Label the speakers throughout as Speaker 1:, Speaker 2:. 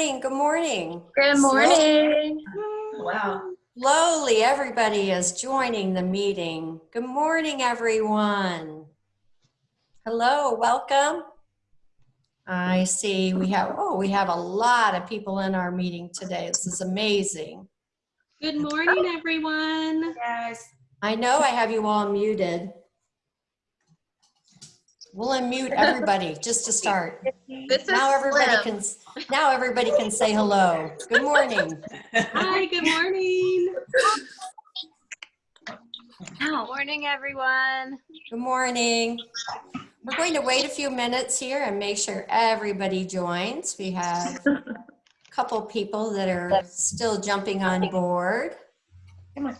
Speaker 1: morning, good morning.
Speaker 2: Good morning.
Speaker 3: Wow.
Speaker 1: Slowly, everybody is joining the meeting. Good morning, everyone. Hello, welcome. I see we have, oh, we have a lot of people in our meeting today. This is amazing.
Speaker 4: Good morning, everyone.
Speaker 3: Yes.
Speaker 1: I know I have you all muted. We'll unmute everybody just to start.
Speaker 2: This is
Speaker 1: Now everybody
Speaker 2: Slim.
Speaker 1: can, now everybody can say hello. Good morning.
Speaker 4: Hi, good morning.
Speaker 5: Good Morning, everyone.
Speaker 1: Good morning. We're going to wait a few minutes here and make sure everybody joins. We have a couple people that are still jumping on board.
Speaker 3: Come on.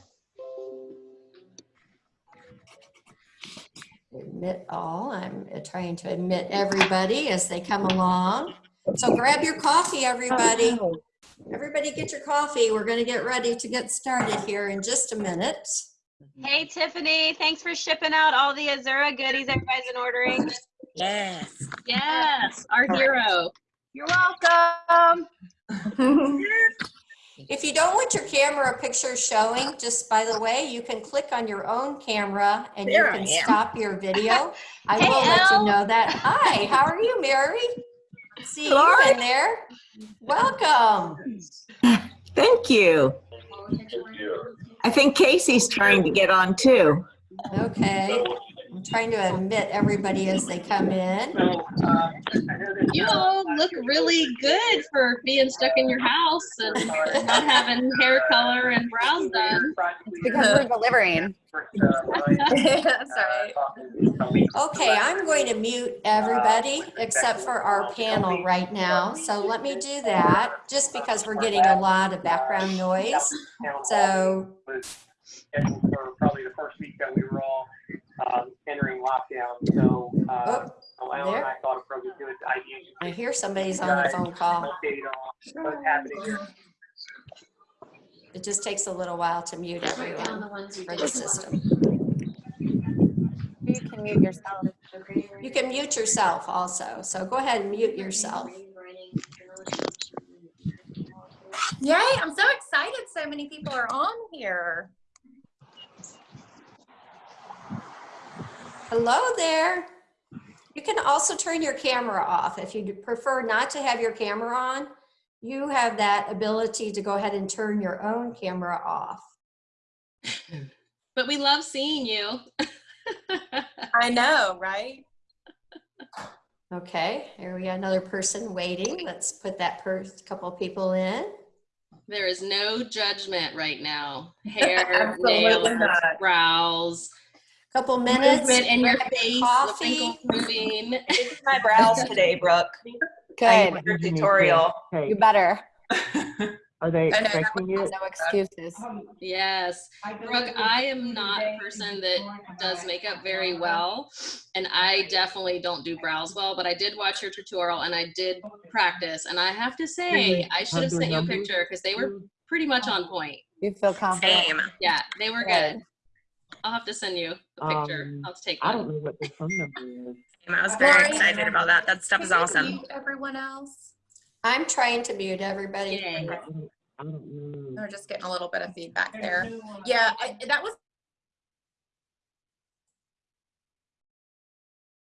Speaker 1: Admit all. I'm trying to admit everybody as they come along. So grab your coffee, everybody. Oh, everybody get your coffee. We're going to get ready to get started here in just a minute.
Speaker 5: Hey, Tiffany. Thanks for shipping out all the Azura goodies everybody's been ordering.
Speaker 3: Yes.
Speaker 4: Yes, our hero.
Speaker 5: You're welcome.
Speaker 1: If you don't want your camera picture showing, just by the way, you can click on your own camera and you
Speaker 3: There I
Speaker 1: can stop your video. I
Speaker 5: Hey,
Speaker 1: will let you know that. Hi, how are you, Mary? See you in there. Welcome.
Speaker 6: Thank you. I think Casey's trying to get on too.
Speaker 1: Okay. I'm trying to admit everybody as they come in.
Speaker 4: Um, you all look really good for being stuck in your house and not having hair color and brows done.
Speaker 2: Because we're delivering. That's right.
Speaker 1: Okay, I'm going to mute everybody except for our panel right now. So let me do that, just because we're getting a lot of background noise. So
Speaker 7: scheduled for probably the first week that we were all um, entering lockdown. So uh,
Speaker 1: Oh,
Speaker 7: Alan and. I thought it probably good idea
Speaker 1: I hear somebody's on the phone call.
Speaker 7: what's happening.
Speaker 1: It just takes a little while to mute everyone for the system.
Speaker 2: You can mute yourself.
Speaker 1: You can mute yourself also, so go ahead and mute yourself.
Speaker 2: Yay, I'm so excited so many people are on here.
Speaker 1: Hello there. You can also turn your camera off. If you prefer not to have your camera on, you have that ability to go ahead and turn your own camera off.
Speaker 4: But we love seeing you.
Speaker 2: I know, right?
Speaker 1: Okay, here we got another person waiting. Let's put that per couple people in.
Speaker 4: There is no judgment right now. Hair,
Speaker 3: Absolutely
Speaker 4: nails,
Speaker 3: not.
Speaker 4: brows,
Speaker 1: Couple minutes.
Speaker 4: movement in your face,
Speaker 1: Coffee.
Speaker 4: moving.
Speaker 3: My brows today, Brooke. I
Speaker 8: Good.
Speaker 3: your tutorial.
Speaker 8: You better.
Speaker 9: Are they
Speaker 2: I know, that
Speaker 9: expecting you?
Speaker 8: No excuses.
Speaker 4: Um, yes. Brooke, I am not a person that does makeup very well, and I definitely don't do brows well, but I did watch your tutorial and I did practice, and I have to say, I should have sent you a picture because they were pretty much on point.
Speaker 8: You feel confident.
Speaker 3: Same.
Speaker 4: Yeah, they were
Speaker 8: Good.
Speaker 4: Good. I'll have to send you a picture.
Speaker 9: Um,
Speaker 4: I'll take
Speaker 9: I don't know what the phone number is.
Speaker 3: I was very
Speaker 2: Lori,
Speaker 3: excited about that. That stuff is
Speaker 2: Can you
Speaker 3: awesome.
Speaker 2: mute Everyone else?
Speaker 1: I'm trying to mute everybody.
Speaker 4: Yay.
Speaker 9: I don't, I don't know.
Speaker 2: We're just getting a little bit of feedback there. Yeah, I, that was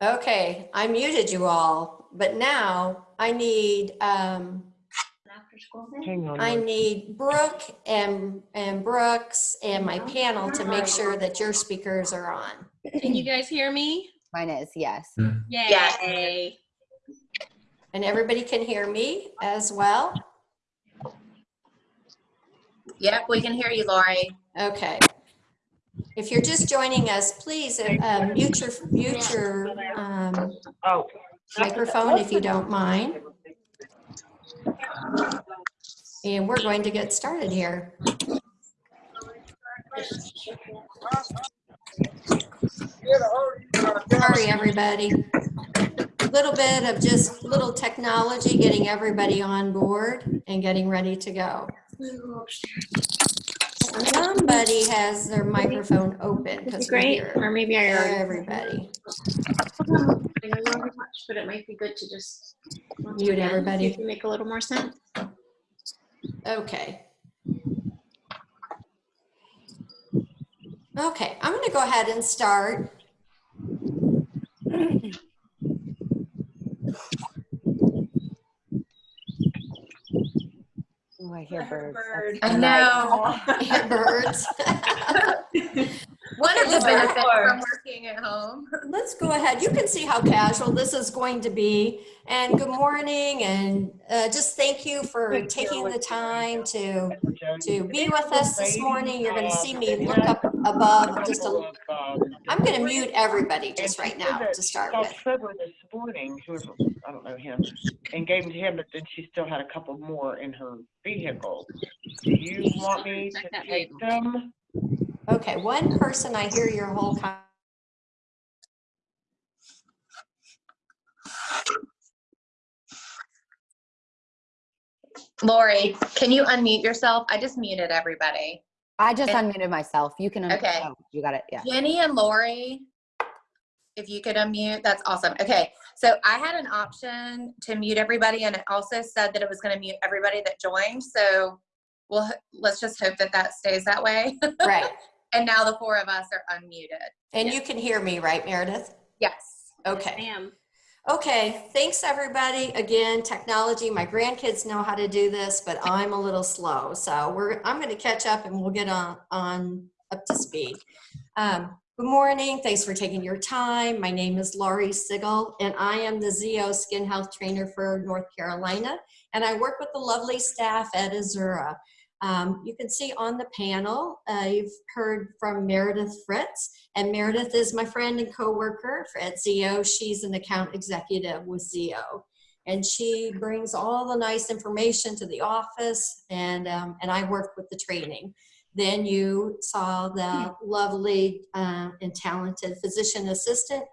Speaker 1: Okay, I muted you all, but now I need, um,
Speaker 9: Hang on.
Speaker 1: I need Brooke and, and Brooks and my panel to make sure that your speakers are on.
Speaker 4: Can you guys hear me?
Speaker 8: Mine is, yes.
Speaker 4: Yay.
Speaker 1: And everybody can hear me as well?
Speaker 2: Yep, we can hear you, Lori.
Speaker 1: Okay. If you're just joining us, please uh, mute your, mute your um,
Speaker 9: Oh,
Speaker 1: microphone if you don't mind. And we're going to get started here. Sorry, everybody. A Little bit of just little technology, getting everybody on board and getting ready to go. Somebody has their microphone open
Speaker 4: Great. Or maybe I already.
Speaker 1: everybody.
Speaker 2: I know you already watched, but it might be good to just watch
Speaker 1: Mute everybody.
Speaker 2: if you Make a little more sense.
Speaker 1: Okay. Okay, I'm going to go ahead and start.
Speaker 8: Oh, I hear birds.
Speaker 2: Bird. I know.
Speaker 1: Hear birds.
Speaker 2: One of the benefits from working at home.
Speaker 1: Let's go ahead. You can see how casual this is going to be. And good morning and uh, just thank you for taking the time to to be with us this morning. You're going to see me look up above just a I'm going to mute everybody just right now to start
Speaker 9: Called
Speaker 1: with.
Speaker 9: Trevor this morning, whoever, I don't know him, and gave them to him, but then she still had a couple more in her vehicle. Do you want me to take them?
Speaker 1: Okay, one person, I hear your whole con-
Speaker 2: Lori, can you unmute yourself? I just muted everybody.
Speaker 8: I just
Speaker 2: And-
Speaker 8: unmuted myself. You can. un-
Speaker 2: Okay.
Speaker 8: oh, You got it. Yeah.
Speaker 2: Jenny and Lori, if you could unmute, that's awesome. Okay, so I had an option to mute everybody, and it also said that it was going to mute everybody that joined. So, well, let's just hope that that stays that way.
Speaker 1: right.
Speaker 2: and now the four of us are unmuted.
Speaker 1: And you can hear me, right, Meredith?
Speaker 2: Yes.
Speaker 1: Okay.
Speaker 4: Ma'am.
Speaker 1: Okay, thanks everybody. Again, technology, my grandkids know how to do this, but I'm a little slow. So we're, I'm gonna catch up and we'll get on, on up to speed. Um, good morning, thanks for taking your time. My name is Laurie Sigel and I am the ZO Skin Health Trainer for North Carolina. And I work with the lovely staff at Azura. Um, you can see on the panel, uh, you've heard from Meredith Fritz. And Meredith is my friend and coworker at ZO. She's an account executive with ZO. And she brings all the nice information to the office and, um, and I work with the training. Then you saw the lovely uh, and talented physician assistant,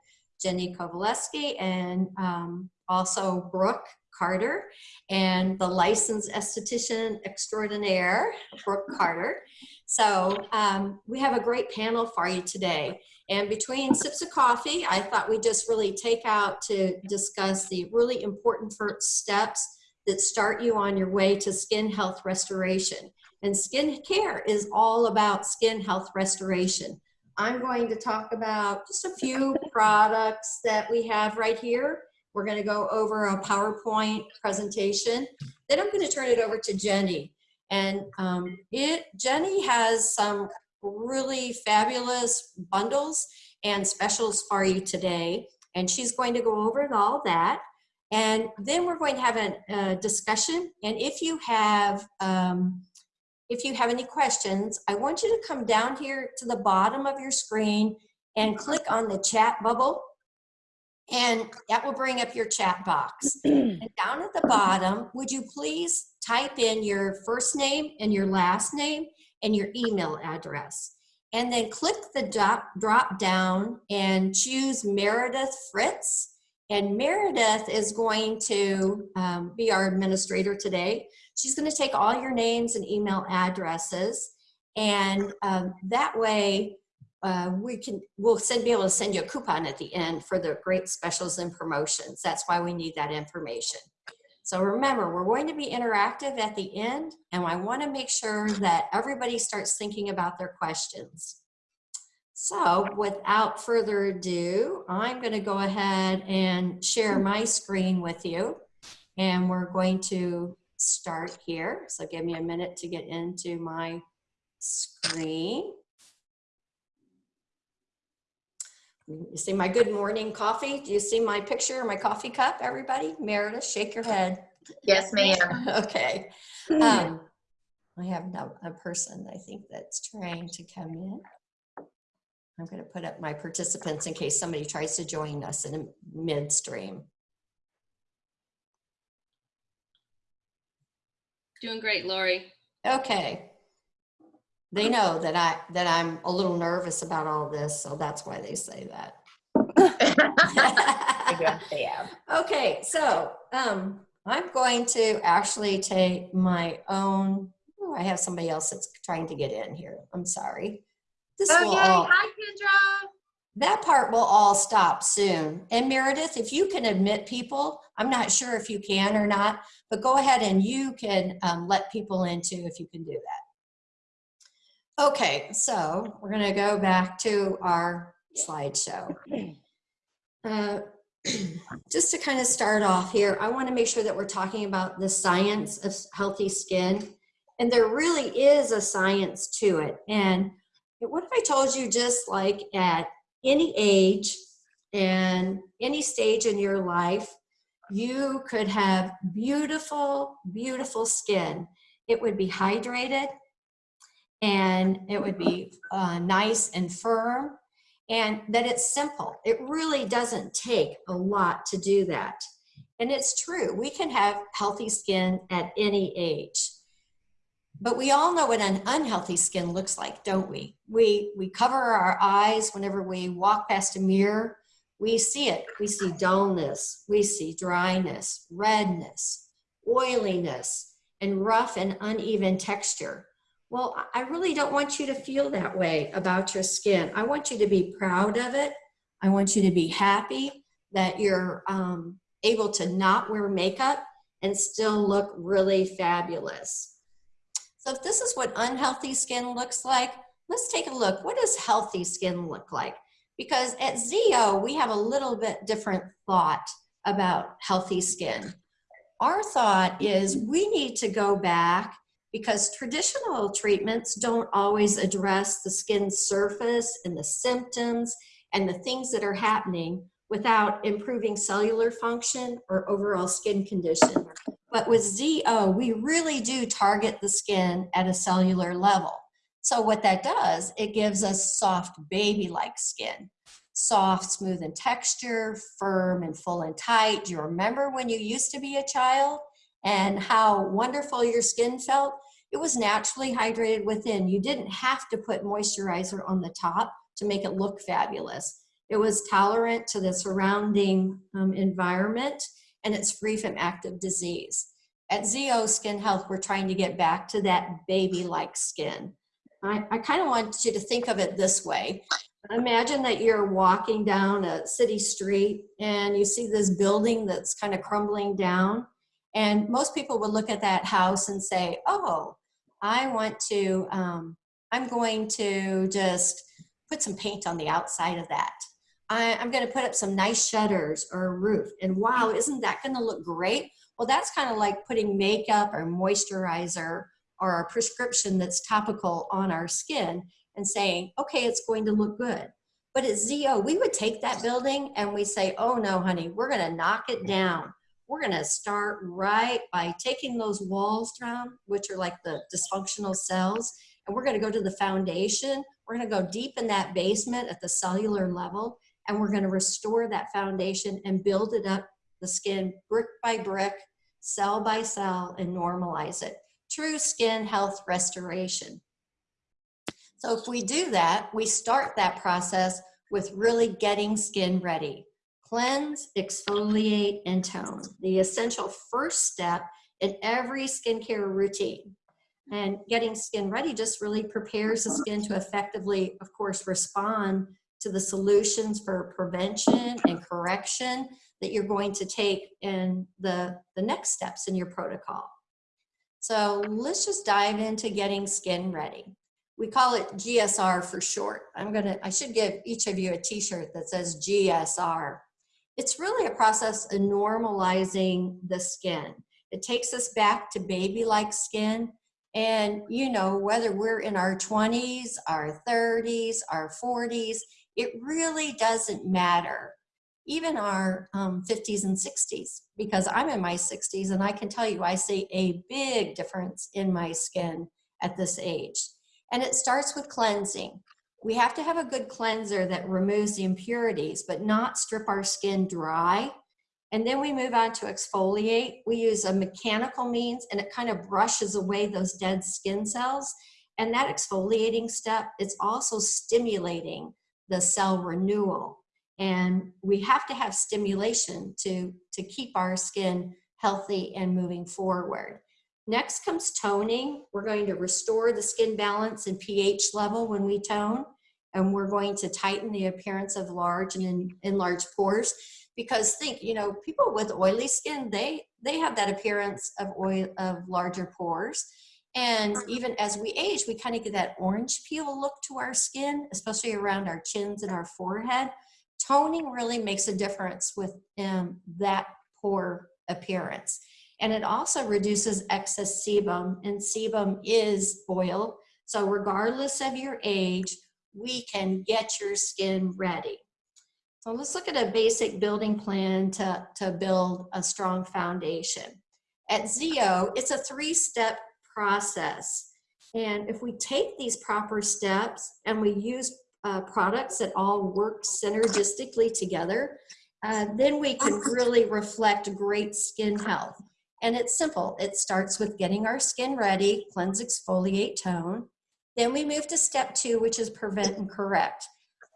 Speaker 1: Jenny Kovaleski, and um, also Brooke Carter, and the licensed esthetician extraordinaire, Brooke Carter. So um, we have a great panel for you today. And between sips of coffee, I thought we'd just really take out to discuss the really important first steps that start you on your way to skin health restoration. And skin care is all about skin health restoration. I'm going to talk about just a few products that we have right here. We're going to go over a PowerPoint presentation. Then I'm going to turn it over to Jenny. And um, it, Jenny has some really fabulous bundles and specials for you today. And she's going to go over all that. And then we're going to have a, discussion. And if you have, um, if you have any questions, I want you to come down here to the bottom of your screen and click on the chat bubble. And that will bring up your chat box. and down at the bottom, would you please type in your first name and your last name and your email address. And then click the drop, drop down and choose Meredith Fritz. And Meredith is going to um, be our administrator today. She's going to take all your names and email addresses. And um, that way, uh, we can, we'll send, be able to send you a coupon at the end for the great specials and promotions. That's why we need that information. So remember, we're going to be interactive at the end, and I want to make sure that everybody starts thinking about their questions. So without further ado, I'm going to go ahead and share my screen with you, and we're going to start here. So give me a minute to get into my screen. You see my good morning coffee? Do you see my picture, my coffee cup, everybody? Meredith, shake your head.
Speaker 2: Yes, ma'am.
Speaker 1: Okay. Um, I have no, a person, I think, that's trying to come in. I'm going to put up my participants in case somebody tries to join us in a midstream.
Speaker 4: Doing great, Lori.
Speaker 1: Okay. They know that I, that I'm a little nervous about all this, so that's why they say that. Okay, so um, I'm going to actually take my own, oh, I have somebody else that's trying to get in here. I'm sorry. This
Speaker 2: Oh,
Speaker 1: will
Speaker 2: yay.
Speaker 1: all,
Speaker 2: Hi, Kendra.
Speaker 1: that part will all stop soon. And Meredith, if you can admit people, I'm not sure if you can or not, but go ahead and you can um, let people in too if you can do that. Okay, so we're gonna go back to our slideshow. Uh, just to kind of start off here, I wanna make sure that we're talking about the science of healthy skin. And there really is a science to it. And what if I told you just like at any age and any stage in your life, you could have beautiful, beautiful skin. It would be hydrated and it would be uh, nice and firm and that it's simple. It really doesn't take a lot to do that. And it's true, we can have healthy skin at any age. But we all know what an unhealthy skin looks like, don't we? We, we cover our eyes whenever we walk past a mirror. We see it. We see dullness. We see dryness, redness, oiliness, and rough and uneven texture. Well, I really don't want you to feel that way about your skin. I want you to be proud of it. I want you to be happy that you're um, able to not wear makeup and still look really fabulous. So if this is what unhealthy skin looks like, let's take a look. What does healthy skin look like? Because at ZO, we have a little bit different thought about healthy skin. Our thought is we need to go back because traditional treatments don't always address the skin surface and the symptoms and the things that are happening without improving cellular function or overall skin condition. But with ZO, we really do target the skin at a cellular level. So what that does, it gives us soft baby-like skin. Soft, smooth in texture, firm and full and tight. Do you remember when you used to be a child and how wonderful your skin felt? It was naturally hydrated within. You didn't have to put moisturizer on the top to make it look fabulous. It was tolerant to the surrounding um, environment and it's free from active disease. At ZO Skin Health, we're trying to get back to that baby-like skin. I, I kind of want you to think of it this way. Imagine that you're walking down a city street and you see this building that's kind of crumbling down. And most people would look at that house and say, oh, I want to, um, I'm going to just put some paint on the outside of that. I, am going to put up some nice shutters or a roof. And wow, isn't that going to look great? Well, that's kind of like putting makeup or moisturizer or a prescription that's topical on our skin and saying, okay, it's going to look good. But at ZO, we would take that building and we say, oh no, honey, we're going to knock it down. We're going to start right by taking those walls down, which are like the dysfunctional cells, and we're going to go to the foundation. We're going to go deep in that basement at the cellular level and we're going to restore that foundation and build it up the skin brick by brick, cell by cell, and normalize it. True skin health restoration. So if we do that, we start that process with really getting skin ready. Cleanse, exfoliate, and tone. The essential first step in every skincare routine. And getting skin ready just really prepares the skin to effectively, of course, respond to the solutions for prevention and correction that you're going to take in the, the next steps in your protocol. So let's just dive into getting skin ready. We call it GSR for short. I'm gonna, I should give each of you a t-shirt that says GSR. It's really a process of normalizing the skin. It takes us back to baby-like skin. And you know, whether we're in our 20s, our 30s, our 40s, it really doesn't matter. Even our um, 50s and 60s, because I'm in my 60s and I can tell you I see a big difference in my skin at this age. And it starts with cleansing. We have to have a good cleanser that removes the impurities, but not strip our skin dry. And then we move on to exfoliate. We use a mechanical means and it kind of brushes away those dead skin cells. And that exfoliating step, it's also stimulating the cell renewal. And we have to have stimulation to, to keep our skin healthy and moving forward. Next comes toning. We're going to restore the skin balance and pH level when we tone. and we're going to tighten the appearance of large and enlarged pores because think you know people with oily skin they they have that appearance of oil of larger pores and even as we age we kind of get that orange peel look to our skin especially around our chins and our forehead toning really makes a difference with um, that pore appearance and it also reduces excess sebum and sebum is oil so regardless of your age we can get your skin ready so let's look at a basic building plan to, to build a strong foundation. At ZO, it's a three-step process. And if we take these proper steps and we use uh, products that all work synergistically together, uh, then we can really reflect great skin health. And it's simple. It starts with getting our skin ready, cleanse, exfoliate, tone. Then we move to step two, which is prevent and correct.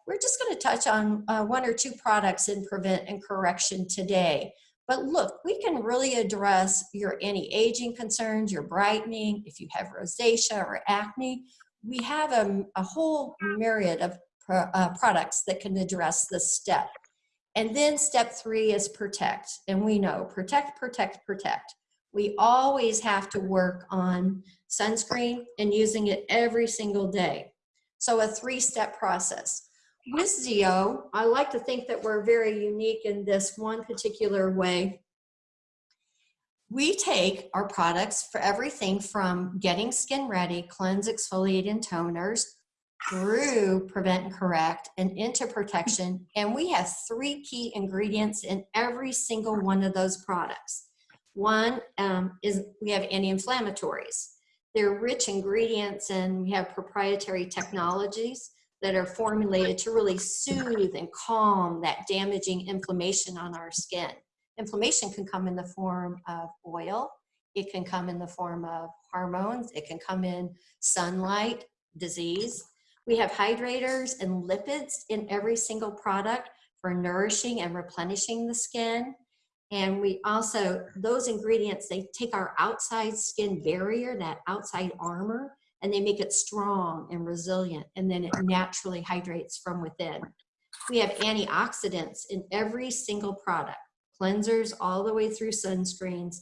Speaker 1: We're just going to touch on uh, one or two products in prevent and correction today. But look, we can really address your anti-aging concerns, your brightening, if you have rosacea or acne. We have a, a whole myriad of pro, uh, products that can address this step. And then step three is protect. And we know protect, protect, protect. We always have to work on sunscreen and using it every single day. So a three-step process with ZO, I like to think that we're very unique in this one particular way. We take our products for everything from getting skin ready, cleanse, exfoliate, and toners, through prevent and correct, and into protection. And we have three key ingredients in every single one of those products. One um, is we have anti-inflammatories. They're rich ingredients and we have proprietary technologies that are formulated to really soothe and calm that damaging inflammation on our skin. Inflammation can come in the form of oil, it can come in the form of hormones, it can come in sunlight, disease. We have hydrators and lipids in every single product for nourishing and replenishing the skin. And we also, those ingredients, they take our outside skin barrier, that outside armor, and they make it strong and resilient and then it naturally hydrates from within. We have antioxidants in every single product, cleansers all the way through sunscreens,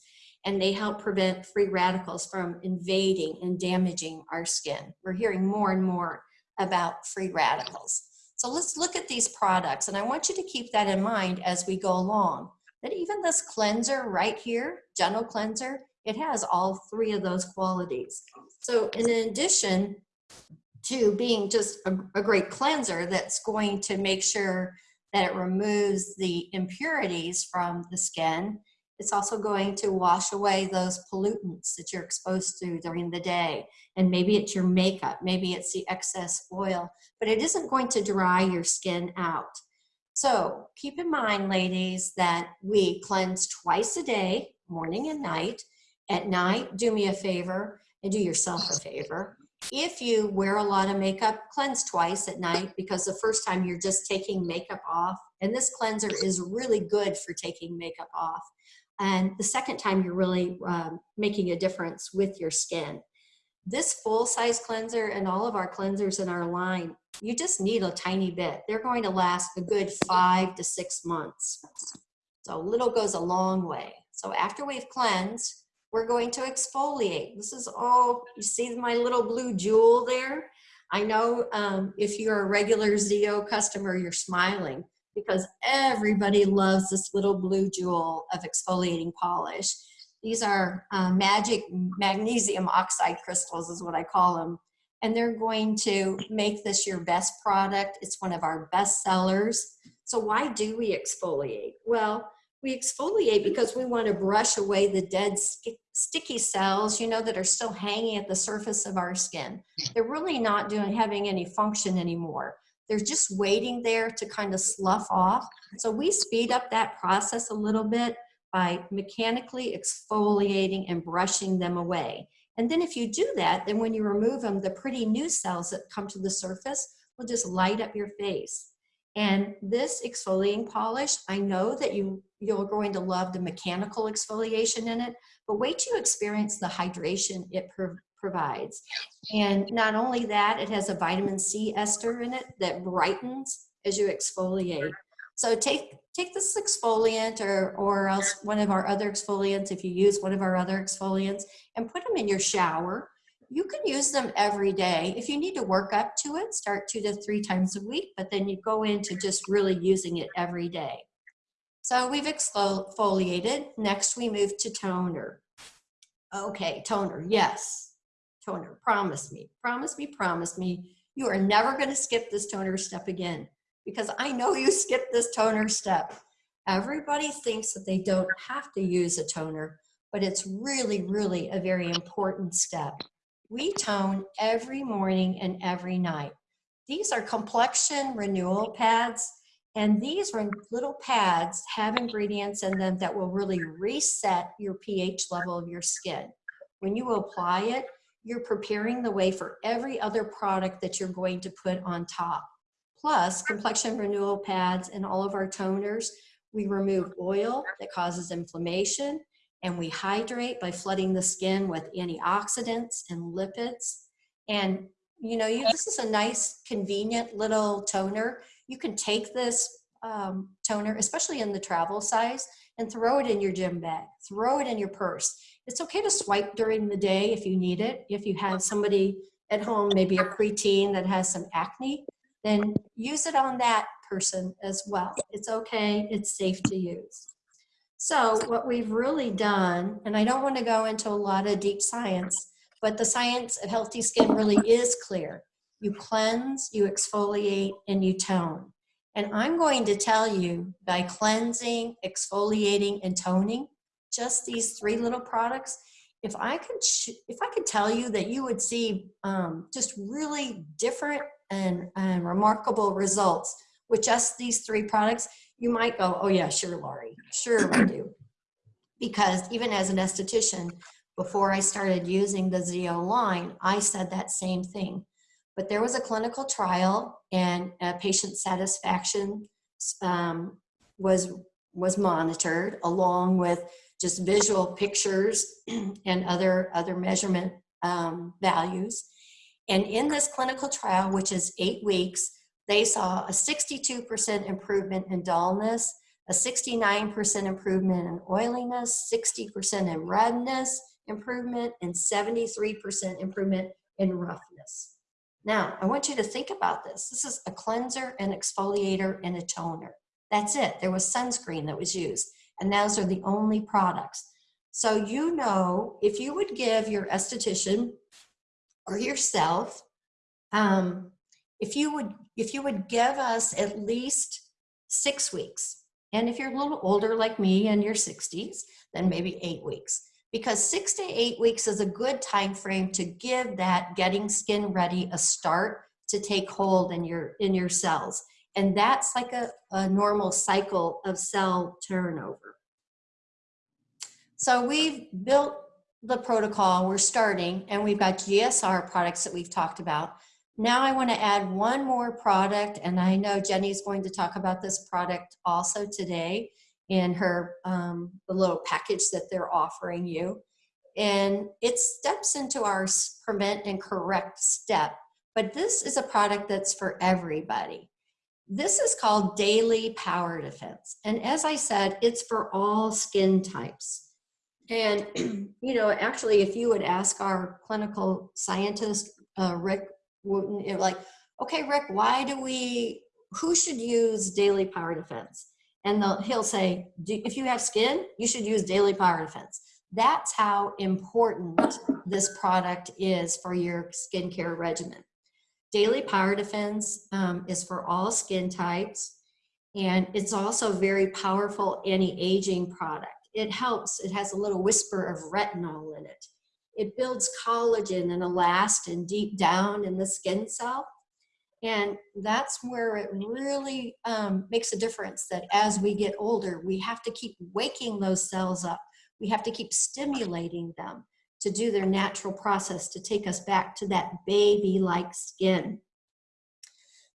Speaker 1: and they help prevent free radicals from invading and damaging our skin. We're hearing more and more about free radicals. So let's look at these products, and I want you to keep that in mind as we go along, that even this cleanser right here, Gentle Cleanser, it has all three of those qualities. So in addition to being just a, a, great cleanser that's going to make sure that it removes the impurities from the skin, it's also going to wash away those pollutants that you're exposed to during the day. And maybe it's your makeup, maybe it's the excess oil, but it isn't going to dry your skin out. So keep in mind, ladies, that we cleanse twice a day, morning and night, at night, do me a favor and do yourself a favor. If you wear a lot of makeup, cleanse twice at night because the first time you're just taking makeup off. And this cleanser is really good for taking makeup off. And the second time you're really um, making a difference with your skin. This full size cleanser and all of our cleansers in our line, you just need a tiny bit. They're going to last a good five to six months. So little goes a long way. So after we've cleansed, we're going to exfoliate. This is all, you see my little blue jewel there? I know um, if you're a regular ZO customer, you're smiling because everybody loves this little blue jewel of exfoliating polish. These are uh, magic magnesium oxide crystals is what I call them. And they're going to make this your best product. It's one of our best sellers. So why do we exfoliate? Well, we exfoliate because we want to brush away the dead sticky cells, you know, that are still hanging at the surface of our skin. They're really not doing having any function anymore. They're just waiting there to kind of slough off. So we speed up that process a little bit by mechanically exfoliating and brushing them away. And then if you do that, then when you remove them, the pretty new cells that come to the surface will just light up your face. And this exfoliating polish, I know that you, you're going to love the mechanical exfoliation in it, but wait till you experience the hydration it pro provides. And not only that, it has a vitamin C ester in it that brightens as you exfoliate. So take take this exfoliant or or else one of our other exfoliants if you use one of our other exfoliants and put them in your shower. You can use them every day. If you need to work up to it, start two to three times a week, but then you go into just really using it every day. So we've exfoliated. Next, we move to toner. Okay, toner, yes. Toner, promise me, promise me, promise me. You are never going to skip this toner step again because I know you skipped this toner step. Everybody thinks that they don't have to use a toner, but it's really, really a very important step. We tone every morning and every night. These are complexion renewal pads, and these are little pads have ingredients in them that will really reset your pH level of your skin. When you apply it, you're preparing the way for every other product that you're going to put on top. Plus, complexion renewal pads and all of our toners, we remove oil that causes inflammation and we hydrate by flooding the skin with antioxidants and lipids. And you know, you, this is a nice, convenient little toner. You can take this um, toner, especially in the travel size, and throw it in your gym bag, throw it in your purse. It's okay to swipe during the day if you need it. If you have somebody at home, maybe a preteen that has some acne, then use it on that person as well. It's okay, it's safe to use. So what we've really done, and I don't want to go into a lot of deep science, but the science of healthy skin really is clear. You cleanse, you exfoliate, and you tone. And I'm going to tell you by cleansing, exfoliating, and toning, just these three little products, if I could, if I could tell you that you would see um, just really different and, and remarkable results with just these three products, you might go, oh yeah, sure, Laurie, sure I do. Because even as an esthetician, before I started using the ZO line, I said that same thing. But there was a clinical trial and patient satisfaction um, was, was monitored along with just visual pictures and other, other measurement um, values. And in this clinical trial, which is eight weeks, they saw a 62% improvement in dullness, a 69% improvement in oiliness, 60% in redness improvement, and 73% improvement in roughness. Now, I want you to think about this. This is a cleanser, an exfoliator, and a toner. That's it. There was sunscreen that was used, and those are the only products. So you know, if you would give your esthetician or yourself, um, if you would if you would give us at least six weeks, and if you're a little older like me in your 60s, then maybe eight weeks because six to eight weeks is a good time frame to give that getting skin ready a start to take hold in your in your cells and that's like a, a normal cycle of cell turnover so we've built the protocol we're starting and we've got gsr products that we've talked about now i want to add one more product and i know jenny's going to talk about this product also today in her um, the little package that they're offering you. And it steps into our prevent and correct step. But this is a product that's for everybody. This is called Daily Power Defense. And as I said, it's for all skin types. And, you know, actually, if you would ask our clinical scientist, uh, Rick Wooten, like, okay, Rick, why do we, who should use Daily Power Defense? and he'll say, if you have skin, you should use Daily Power Defense. That's how important this product is for your skincare regimen. Daily Power Defense um, is for all skin types, and it's also a very powerful anti-aging product. It helps, it has a little whisper of retinol in it. It builds collagen and elastin deep down in the skin cell, and that's where it really um, makes a difference that as we get older, we have to keep waking those cells up. We have to keep stimulating them to do their natural process to take us back to that baby-like skin.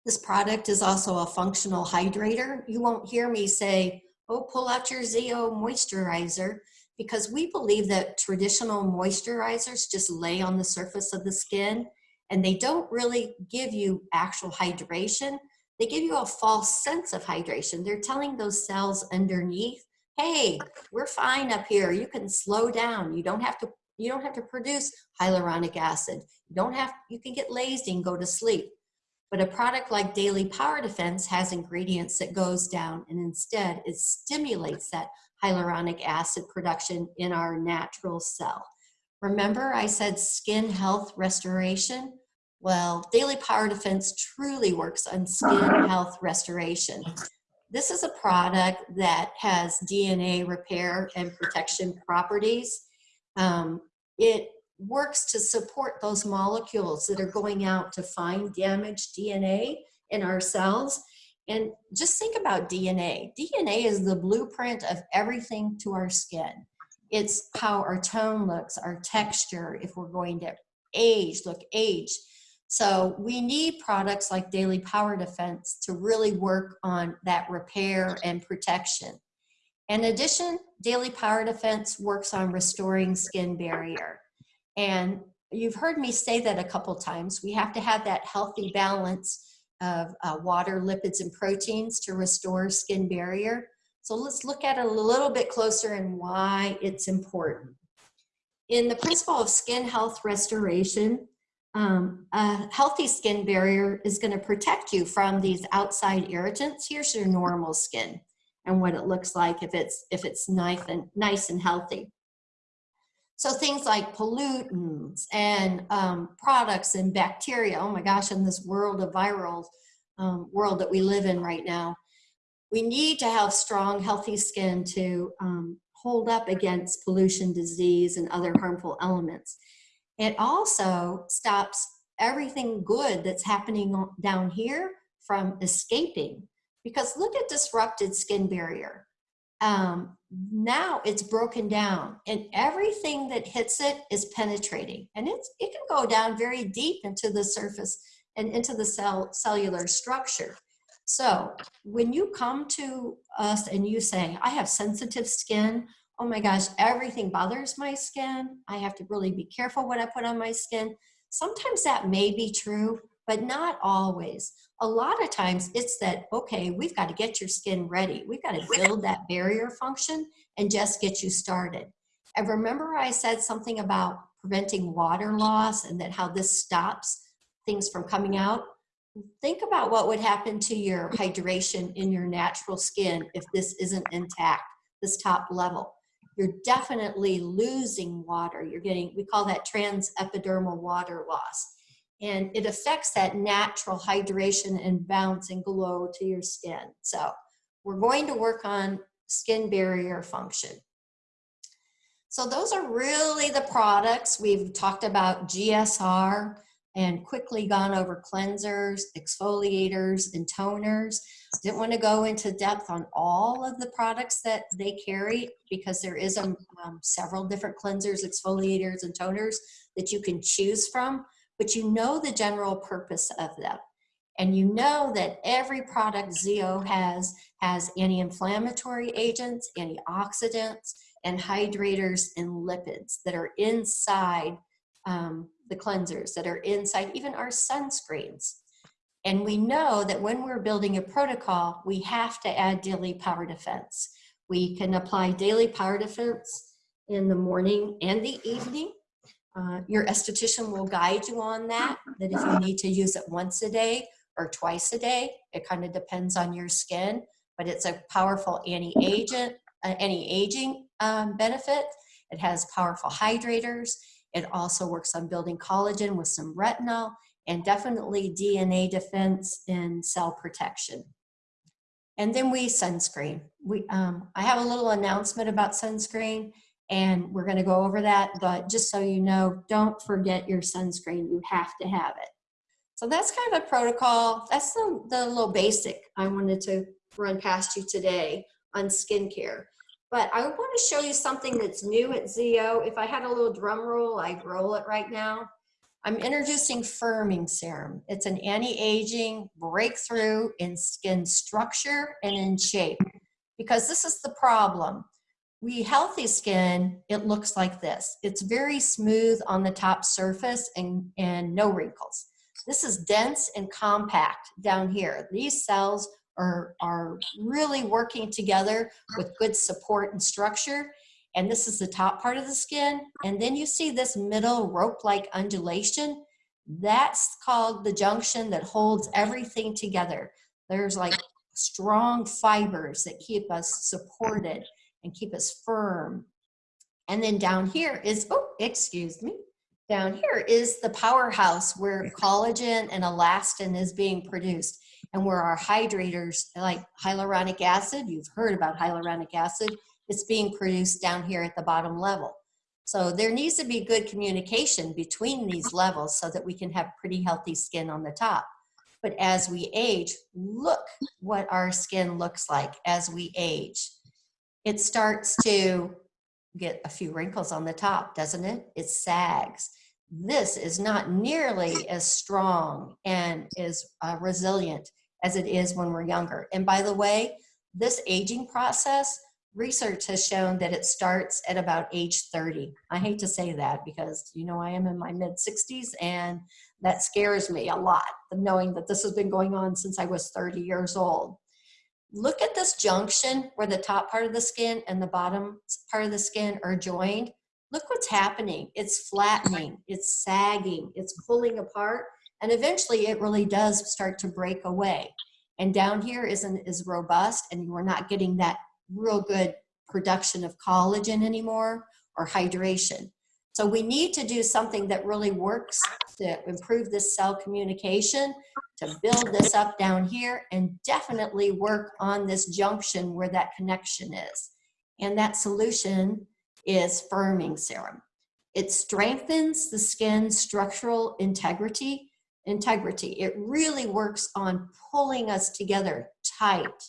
Speaker 1: This product is also a functional hydrator. You won't hear me say, oh, pull out your ZO moisturizer because we believe that traditional moisturizers just lay on the surface of the skin and they don't really give you actual hydration. They give you a false sense of hydration. They're telling those cells underneath, hey, we're fine up here. You can slow down. You don't have to you don't have to produce hyaluronic acid. You don't have you can get lazy and go to sleep. But a product like Daily Power Defense has ingredients that goes down and instead it stimulates that hyaluronic acid production in our natural cell. Remember I said skin health restoration? Well, Daily Power Defense truly works on skin health restoration. This is a product that has DNA repair and protection properties. Um, it works to support those molecules that are going out to find damaged DNA in our cells. And just think about DNA. DNA is the blueprint of everything to our skin. It's how our tone looks, our texture, if we're going to age, look age. So we need products like Daily Power Defense to really work on that repair and protection. In addition, Daily Power Defense works on restoring skin barrier. And you've heard me say that a couple times. We have to have that healthy balance of uh, water, lipids, and proteins to restore skin barrier. So let's look at it a little bit closer and why it's important. In the principle of skin health restoration, um, a healthy skin barrier is going to protect you from these outside irritants. Here's your normal skin and what it looks like if it's if it's nice and nice and healthy. So things like pollutants and um, products and bacteria. Oh my gosh, in this world of viral um, world that we live in right now, we need to have strong, healthy skin to um, hold up against pollution, disease, and other harmful elements. It also stops everything good that's happening down here from escaping because look at disrupted skin barrier. Um, now it's broken down and everything that hits it is penetrating and it's, it can go down very deep into the surface and into the cell cellular structure. So when you come to us and you say, I have sensitive skin, oh my gosh, everything bothers my skin. I have to really be careful what I put on my skin. Sometimes that may be true, but not always. A lot of times it's that, okay, we've got to get your skin ready. We've got to build that barrier function and just get you started. And remember I said something about preventing water loss and that how this stops things from coming out? Think about what would happen to your hydration in your natural skin if this isn't intact, this top level you're definitely losing water. You're getting, we call that trans epidermal water loss. And it affects that natural hydration and bounce and glow to your skin. So we're going to work on skin barrier function. So those are really the products. We've talked about GSR and quickly gone over cleansers, exfoliators, and toners. Didn't want to go into depth on all of the products that they carry because there is um, um, several different cleansers, exfoliators, and toners that you can choose from, but you know the general purpose of them. And you know that every product ZO has has anti-inflammatory agents, antioxidants, and hydrators and lipids that are inside um, the cleansers that are inside even our sunscreens. And we know that when we're building a protocol, we have to add daily power defense. We can apply daily power defense in the morning and the evening. Uh, your esthetician will guide you on that, that if you need to use it once a day or twice a day, it kind of depends on your skin, but it's a powerful anti-agent, uh, anti-aging um, benefit. It has powerful hydrators. It also works on building collagen with some retinol and definitely DNA defense and cell protection. And then we sunscreen. We, um, I have a little announcement about sunscreen and we're gonna go over that, but just so you know, don't forget your sunscreen. You have to have it. So that's kind of a protocol. That's the, the little basic I wanted to run past you today on skincare. But I want to show you something that's new at ZO. If I had a little drum roll, I'd roll it right now. I'm introducing firming serum. It's an anti-aging breakthrough in skin structure and in shape because this is the problem. We healthy skin, it looks like this. It's very smooth on the top surface and, and no wrinkles. This is dense and compact down here. These cells are, are really working together with good support and structure. And this is the top part of the skin. And then you see this middle rope-like undulation. That's called the junction that holds everything together. There's like strong fibers that keep us supported and keep us firm. And then down here is, oh, excuse me, down here is the powerhouse where collagen and elastin is being produced and where our hydrators like hyaluronic acid, you've heard about hyaluronic acid, it's being produced down here at the bottom level. So there needs to be good communication between these levels so that we can have pretty healthy skin on the top. But as we age, look what our skin looks like as we age. It starts to get a few wrinkles on the top, doesn't it? It sags. This is not nearly as strong and as uh, resilient as it is when we're younger. And by the way, this aging process, research has shown that it starts at about age 30. I hate to say that because, you know, I am in my mid 60s and that scares me a lot, knowing that this has been going on since I was 30 years old. Look at this junction where the top part of the skin and the bottom part of the skin are joined. Look what's happening. It's flattening, it's sagging, it's pulling apart, and eventually it really does start to break away. And down here isn't as robust, and we're not getting that real good production of collagen anymore or hydration. So we need to do something that really works to improve this cell communication, to build this up down here, and definitely work on this junction where that connection is. And that solution is firming serum. It strengthens the skin's structural integrity. Integrity. It really works on pulling us together tight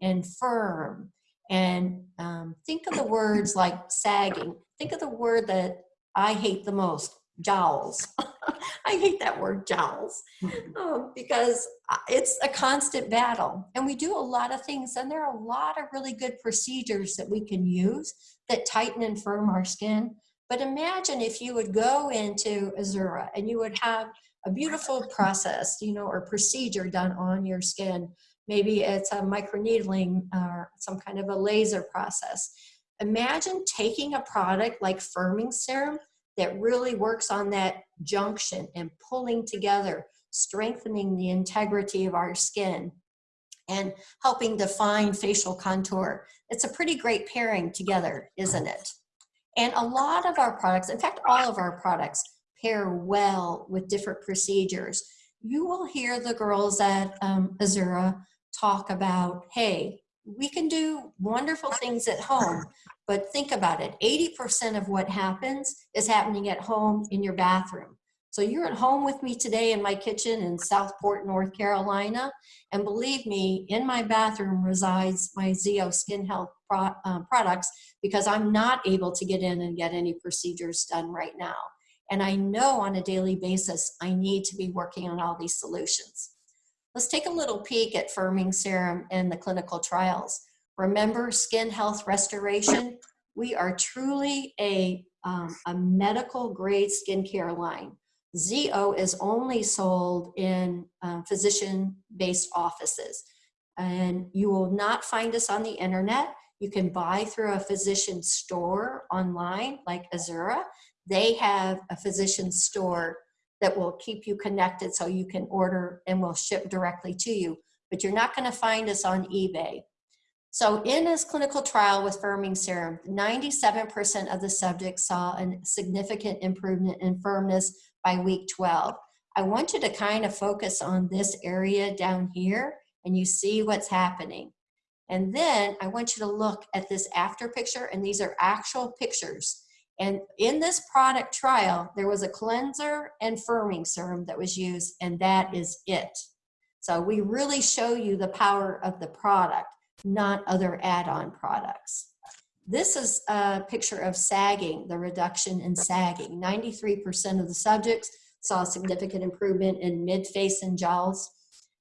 Speaker 1: and firm. And um, think of the words like sagging. Think of the word that I hate the most, jowls. I hate that word jowls um, because uh, it's a constant battle and we do a lot of things and there are a lot of really good procedures that we can use that tighten and firm our skin. But imagine if you would go into Azura and you would have a beautiful process, you know, or procedure done on your skin. Maybe it's a microneedling or some kind of a laser process. Imagine taking a product like firming serum that really works on that junction and pulling together, strengthening the integrity of our skin and helping define facial contour. It's a pretty great pairing together, isn't it? And a lot of our products, in fact, all of our products pair well with different procedures. You will hear the girls at um, Azura talk about, hey, we can do wonderful things at home, but think about it. 80% of what happens is happening at home in your bathroom. So you're at home with me today in my kitchen in Southport, North Carolina. And believe me, in my bathroom resides my ZO Skin Health pro uh, products because I'm not able to get in and get any procedures done right now. And I know on a daily basis, I need to be working on all these solutions. Let's take a little peek at firming serum in the clinical trials. Remember skin health restoration? We are truly a, um, a medical grade skincare line. ZO is only sold in um, physician-based offices. And you will not find us on the internet. You can buy through a physician store online like Azura. They have a physician store that will keep you connected so you can order and will ship directly to you. But you're not gonna find us on eBay. So in this clinical trial with firming serum, 97% of the subjects saw a significant improvement in firmness by week 12. I want you to kind of focus on this area down here and you see what's happening. And then I want you to look at this after picture and these are actual pictures. And in this product trial, there was a cleanser and firming serum that was used, and that is it. So we really show you the power of the product, not other add-on products. This is a picture of sagging, the reduction in sagging. 93% of the subjects saw significant improvement in mid-face and jowls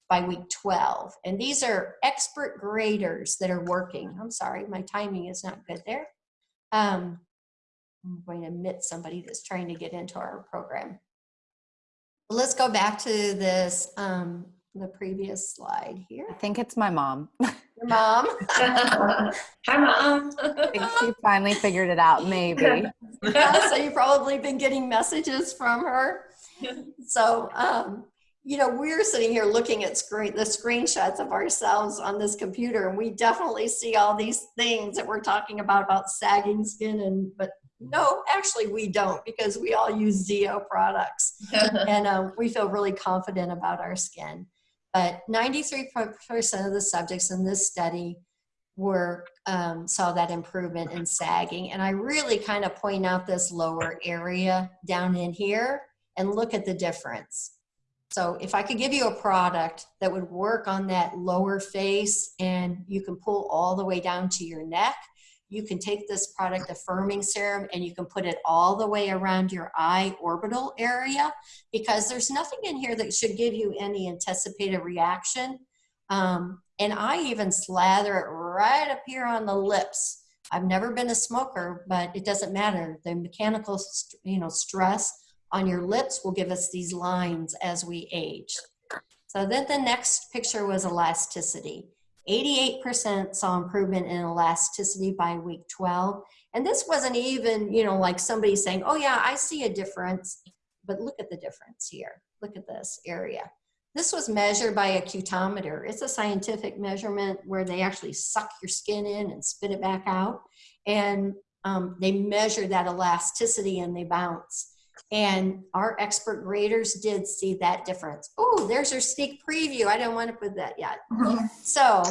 Speaker 1: by week 12. And these are expert graders that are working. I'm sorry, my timing is not good there. Um, I'm going to admit somebody that's trying to get into our program. Let's go back to this, um, the previous slide here.
Speaker 8: I think it's my mom.
Speaker 1: Your mom.
Speaker 3: Hi, mom.
Speaker 8: I think she finally figured it out, maybe.
Speaker 1: Yeah, so you've probably been getting messages from her. So, um, you know, we're sitting here looking at screen the screenshots of ourselves on this computer, and we definitely see all these things that we're talking about about sagging skin, and but no, actually we don't because we all use ZO products, and um, we feel really confident about our skin. But 93% of the subjects in this study were um, saw that improvement in sagging. And I really kind of point out this lower area down in here and look at the difference. So if I could give you a product that would work on that lower face and you can pull all the way down to your neck, you can take this product, affirming serum, and you can put it all the way around your eye orbital area because there's nothing in here that should give you any anticipated reaction. Um, and I even slather it right up here on the lips. I've never been a smoker, but it doesn't matter. The mechanical, you know, stress on your lips will give us these lines as we age. So then the next picture was elasticity. 88% saw improvement in elasticity by week 12. And this wasn't even, you know, like somebody saying, oh yeah, I see a difference, but look at the difference here. Look at this area. This was measured by a cutometer. It's a scientific measurement where they actually suck your skin in and spit it back out. And um, they measure that elasticity and they bounce. And our expert graders did see that difference. Oh, there's your sneak preview. I don't want to put that yet. So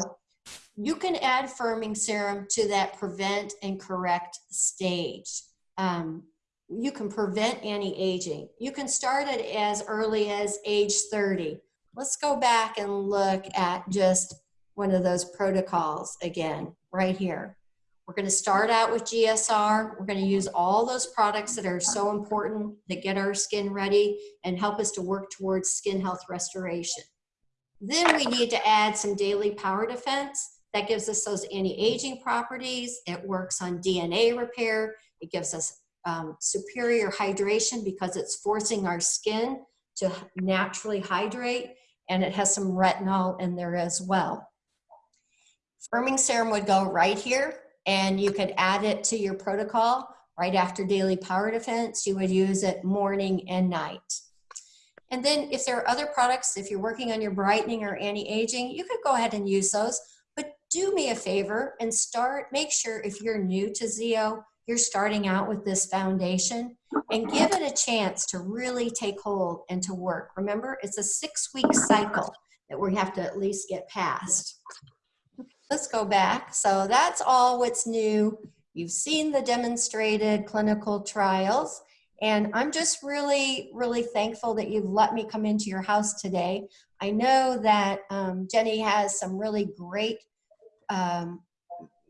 Speaker 1: you can add firming serum to that prevent and correct stage. Um, you can prevent anti-aging. You can start it as early as age 30. Let's go back and look at just one of those protocols again, right here. We're going to start out with GSR. We're going to use all those products that are so important that get our skin ready and help us to work towards skin health restoration. Then we need to add some daily power defense. That gives us those anti-aging properties. It works on DNA repair. It gives us um, superior hydration because it's forcing our skin to naturally hydrate and it has some retinol in there as well. Firming serum would go right here and you could add it to your protocol right after daily power defense. You would use it morning and night. And then if there are other products, if you're working on your brightening or anti-aging, you could go ahead and use those. But do me a favor and start, make sure if you're new to ZO, you're starting out with this foundation and give it a chance to really take hold and to work. Remember, it's a six week cycle that we have to at least get past. Let's go back. So that's all what's new. You've seen the demonstrated clinical trials. And I'm just really, really thankful that you've let me come into your house today. I know that um, Jenny has some really great, um,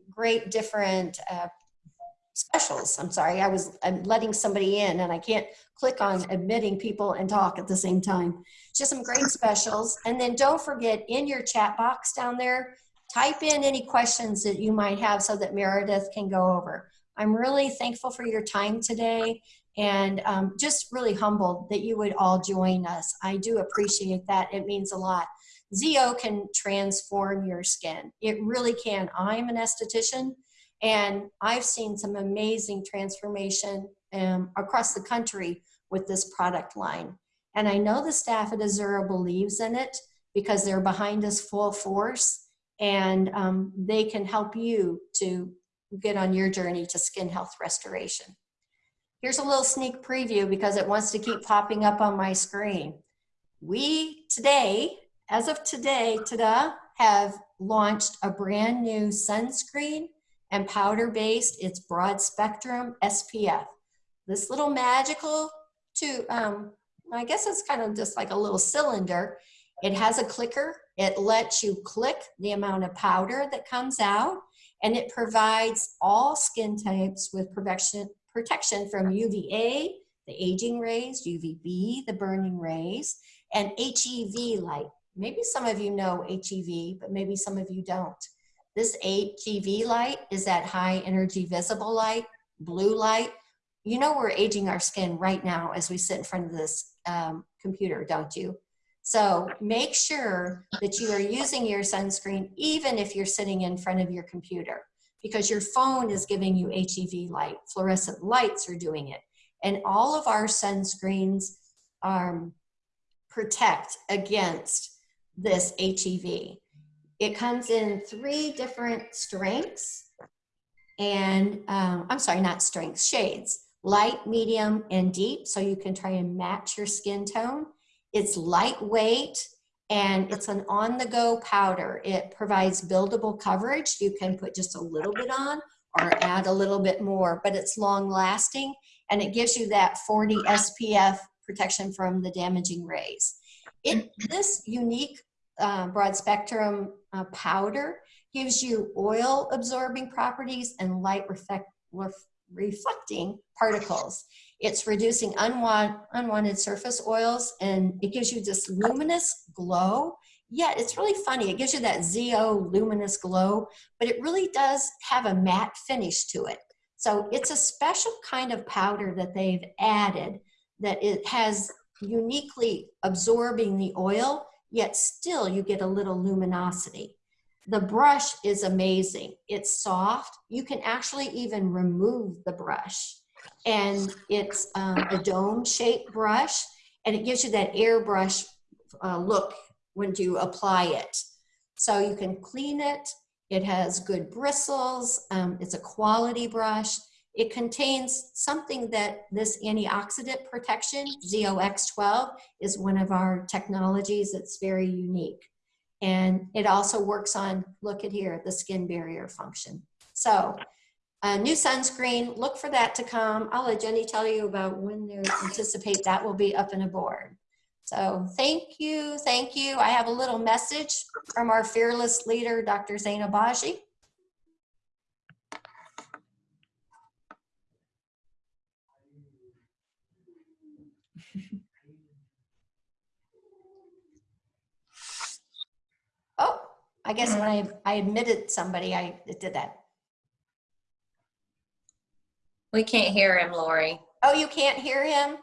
Speaker 1: great different uh, specials. I'm sorry, I was I'm letting somebody in and I can't click on admitting people and talk at the same time. Just some great specials. And then don't forget in your chat box down there, type in any questions that you might have so that Meredith can go over. I'm really thankful for your time today and um, just really humbled that you would all join us. I do appreciate that. It means a lot. ZO can transform your skin. It really can. I'm an esthetician and I've seen some amazing transformation um, across the country with this product line. And I know the staff at Azura believes in it because they're behind us full force and um, they can help you to get on your journey to skin health restoration. Here's a little sneak preview because it wants to keep popping up on my screen. We today, as of today, ta-da, have launched a brand new sunscreen and powder based. It's broad spectrum SPF. This little magical to, um, I guess it's kind of just like a little cylinder. It has a clicker. It lets you click the amount of powder that comes out and it provides all skin types with protection, protection from UVA, the aging rays, UVB, the burning rays, and HEV light. Maybe some of you know HEV, but maybe some of you don't. This HEV light is that high energy visible light. blue light. You know we're aging our skin right now as we sit in front of this um, computer, don't you? So make sure that you are using your sunscreen even if you're sitting in front of your computer because your phone is giving you HEV light. Fluorescent lights are doing it. And all of our sunscreens um, protect against this HEV. It comes in three different strengths and um, I'm sorry, not strengths, shades, light, medium, and deep. So you can try and match your skin tone. It's lightweight and it's an on-the-go powder. It provides buildable coverage. You can put just a little bit on or add a little bit more, but it's long lasting and it gives you that 40 SPF protection from the damaging rays. It, this unique uh, broad spectrum uh, powder gives you oil absorbing properties and light reflect, ref, reflecting particles. It's reducing unwanted, unwanted surface oils and it gives you this luminous glow. Yet it's really funny. It gives you that ZO luminous glow, but it really does have a matte finish to it. So it's a special kind of powder that they've added that it has uniquely absorbing the oil, yet still you get a little luminosity. The brush is amazing. It's soft. You can actually even remove the brush. And it's um, a dome shaped brush and it gives you that airbrush uh, look when you apply it. So you can clean it. It has good bristles. Um, it's a quality brush. It contains something that this antioxidant protection, ZOX12, is one of our technologies that's very unique. And it also works on, look at here, the skin barrier function. So new sunscreen, look for that to come. I'll let Jenny tell you about when they anticipate that will be up and aboard. So thank you, thank you. I have a little message from our fearless leader, Dr. Zein Obagi. Oh, I guess when I, I admitted somebody, I did that.
Speaker 2: We can't hear him, Lori.
Speaker 1: Oh, you can't hear him?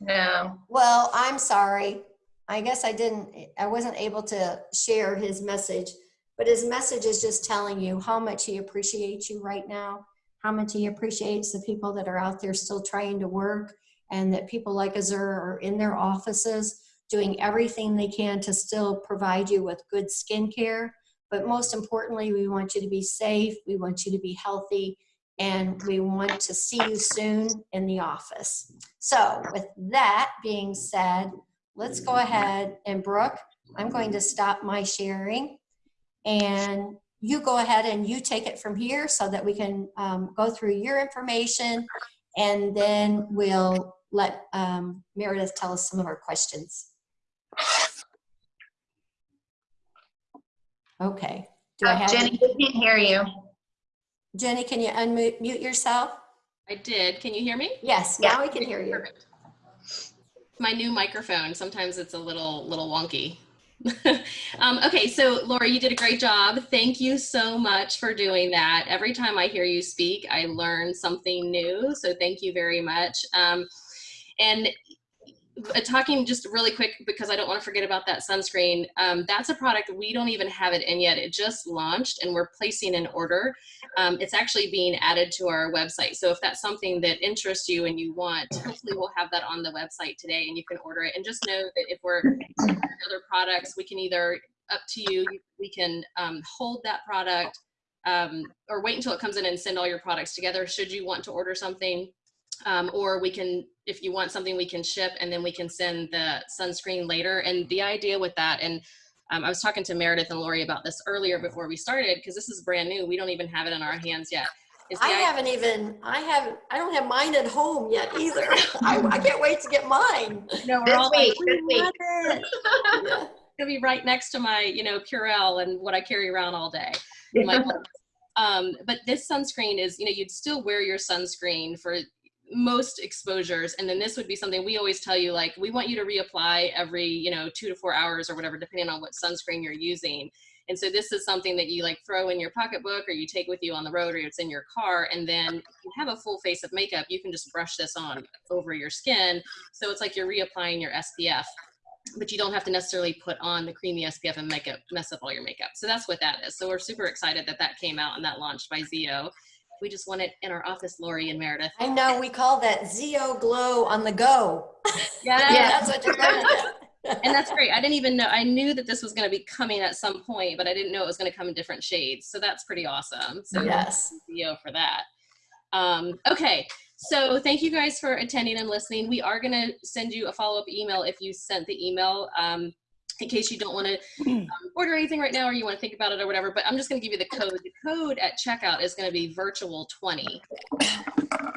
Speaker 2: No.
Speaker 1: Well, I'm sorry. I guess I didn't, I wasn't able to share his message, but his message is just telling you how much he appreciates you right now, how much he appreciates the people that are out there still trying to work, and that people like Azur are in their offices doing everything they can to still provide you with good skincare. But most importantly, we want you to be safe, we want you to be healthy, and we want to see you soon in the office. So with that being said, let's go ahead and Brooke, I'm going to stop my sharing and you go ahead and you take it from here so that we can um, go through your information and then we'll let um, Meredith tell us some of our questions. Okay. Do I
Speaker 2: Uh,
Speaker 1: have
Speaker 2: Jenny, we can't hear you.
Speaker 1: Jenny, can you unmute mute yourself?
Speaker 4: I did. Can you hear me?
Speaker 1: Yes, now we can hear you.
Speaker 4: Perfect. My new microphone. Sometimes it's a little little wonky. um, okay, so Laura, you did a great job. Thank you so much for doing that. Every time I hear you speak, I learn something new. So thank you very much. Um, and talking just really quick because I don't want to forget about that sunscreen. Um, that's a product we don't even have it in yet. It just launched and we're placing an order. Um, it's actually being added to our website. So if that's something that interests you and you want, hopefully we'll have that on the website today and you can order it. And just know that if we're other products, we can either up to you, we can um, hold that product um, or wait until it comes in and send all your products together. Should you want to order something, um, or we can, if you want something, we can ship and then we can send the sunscreen later. And the idea with that, and um, I was talking to Meredith and Lori about this earlier before we started, because this is brand new. We don't even have it in our hands yet.
Speaker 1: I haven't even, I haven't, I don't have mine at home yet either. I, I can't wait to get mine.
Speaker 4: No, we're
Speaker 2: This
Speaker 4: all like,
Speaker 2: week, this
Speaker 1: We
Speaker 2: week.
Speaker 1: want it. Yeah.
Speaker 4: gonna be right next to my, you know, Purell and what I carry around all day. My- um, but this sunscreen is, you know, you'd still wear your sunscreen for most exposures, and then this would be something we always tell you, like, we want you to reapply every, you know, two to four hours or whatever, depending on what sunscreen you're using. And so this is something that you like throw in your pocketbook or you take with you on the road or it's in your car. And then if you have a full face of makeup, you can just brush this on over your skin. So it's like you're reapplying your SPF but you don't have to necessarily put on the creamy SPF and make it mess up all your makeup. So that's what that is. So we're super excited that that came out and that launched by ZO. We just want it in our office, Lori and Meredith.
Speaker 1: I know, we call that ZO Glow on the go.
Speaker 4: Yeah,
Speaker 1: That's what you're gonna
Speaker 4: and that's great. I didn't even know. I knew that this was going to be coming at some point, but I didn't know it was going to come in different shades. So that's pretty awesome. So
Speaker 1: Yes.
Speaker 4: ZO for that. Um, okay, so thank you guys for attending and listening. We are going to send you a follow-up email if you sent the email. Um, in case you don't want to um, order anything right now or you want to think about it or whatever, but I'm just going to give you the code. The code at checkout is going to be virtual 20.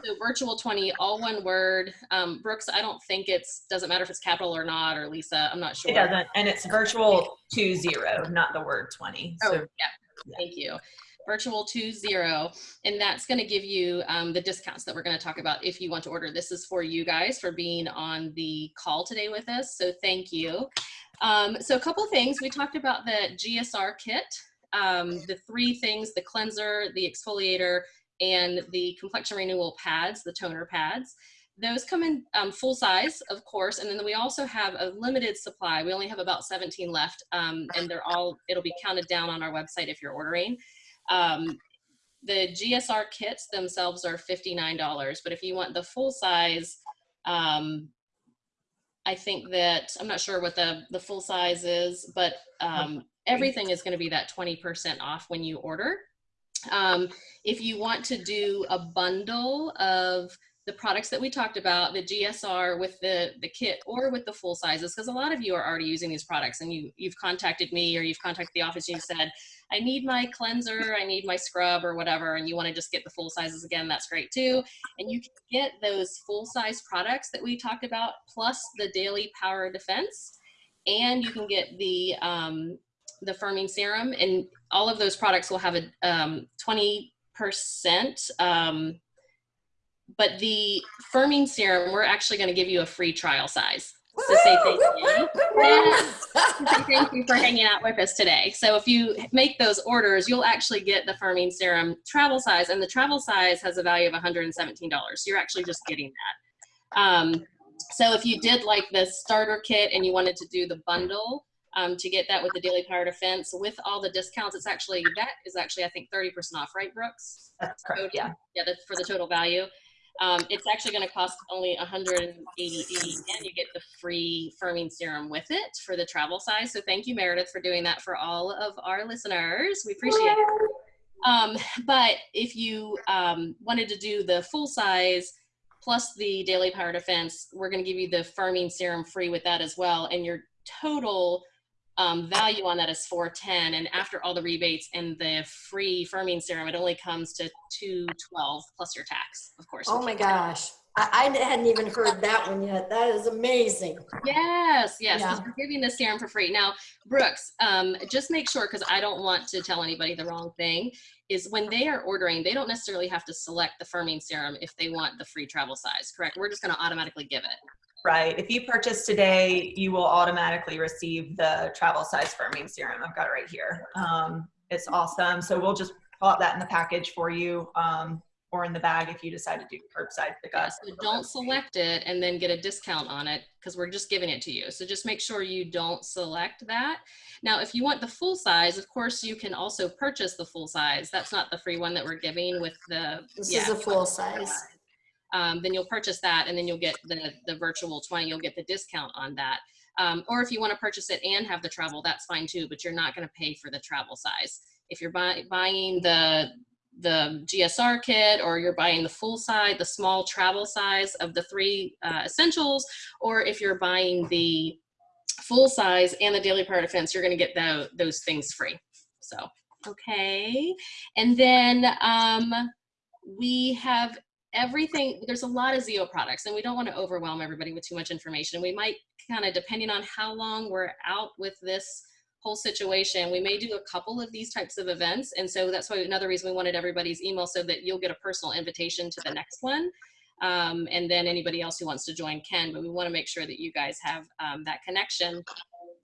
Speaker 4: So virtual 20, all one word. Um, Brooks, I don't think it's, doesn't matter if it's capital or not, or Lisa, I'm not sure.
Speaker 10: It doesn't, and it's virtual two zero, not the word twenty.
Speaker 4: Oh,
Speaker 10: So
Speaker 4: yeah, thank you. Virtual two zero, and that's gonna give you um, the discounts that we're gonna talk about if you want to order. This is for you guys for being on the call today with us, so thank you. Um, so a couple things, we talked about the GSR kit, um, the three things, the cleanser, the exfoliator, and the complexion renewal pads, the toner pads. Those come in um, full size, of course, and then we also have a limited supply. We only have about 17 left, um, and they're all, it'll be counted down on our website if you're ordering. Um, the GSR kits themselves are $59, but if you want the full size, um, I think that, I'm not sure what the, the full size is, but um, everything is gonna be that 20% off when you order. Um, if you want to do a bundle of the products that we talked about, the GSR with the, the kit or with the full sizes, because a lot of you are already using these products and you, you've contacted me or you've contacted the office and you said, I need my cleanser, I need my scrub or whatever, and you want to just get the full sizes again, that's great too. And you can get those full size products that we talked about, plus the daily power defense. And you can get the, um, the firming serum and all of those products will have a um, 20%. Um, but the firming serum, we're actually going to give you a free trial size. To say thank you. Yeah. Thank you for hanging out with us today. So if you make those orders, you'll actually get the firming serum travel size, and the travel size has a value of $117. So you're actually just getting that. Um, so if you did like the starter kit and you wanted to do the bundle um, to get that with the Daily Power Defense with all the discounts, it's actually that is actually I think 30% off, right, Brooks?
Speaker 10: that's correct, yeah.
Speaker 4: Yeah, that's for the total value. Um, it's actually going to cost only 188 and you get the free firming serum with it for the travel size. So thank you, Meredith, for doing that for all of our listeners. We appreciate it. Um, but if you um, wanted to do the full size plus the daily power defense, we're going to give you the firming serum free with that as well. And your total um, value on that is 410 and after all the rebates and the free firming serum it only comes to 212 plus your tax of course
Speaker 1: Oh my gosh. I, I hadn't even heard that one yet. That is amazing.
Speaker 4: yes yes
Speaker 1: Yeah.
Speaker 4: we're giving the serum for free now brooks um, just make sure because i don't want to tell anybody the wrong thing is when they are ordering they don't necessarily have to select the firming serum if they want the free travel size correct we're just going to automatically give it
Speaker 10: Right. If you purchase today, you will automatically receive the travel size firming serum. I've got it right here. Um, it's awesome. So we'll just pull out that in the package for you um, or in the bag if you decide to do curbside
Speaker 4: Yeah,
Speaker 10: pickup.
Speaker 4: so don't select it and then get a discount on it because we're just giving it to you. So just make sure you don't select that. Now, if you want the full size, of course, you can also purchase the full size. That's not the free one that we're giving with the.
Speaker 1: This
Speaker 4: yeah,
Speaker 1: is a full
Speaker 4: want the
Speaker 1: size.
Speaker 4: Um, then you'll purchase that and then you'll get the, the virtual 20, you'll get the discount on that. Um, or if you want to purchase it and have the travel, that's fine too, but you're not going to pay for the travel size. If you're buy, buying the the GSR kit or you're buying the full size, the small travel size of the three uh, essentials, or if you're buying the full size and the daily power defense, you're going to get tho- those things free. So, okay. And then um, we have everything, there's a lot of ZO products and we don't want to overwhelm everybody with too much information. We might kind of, depending on how long we're out with this whole situation, we may do a couple of these types of events. And so that's why another reason we wanted everybody's email so that you'll get a personal invitation to the next one. Um, and then anybody else who wants to join can, but we want to make sure that you guys have um, that connection.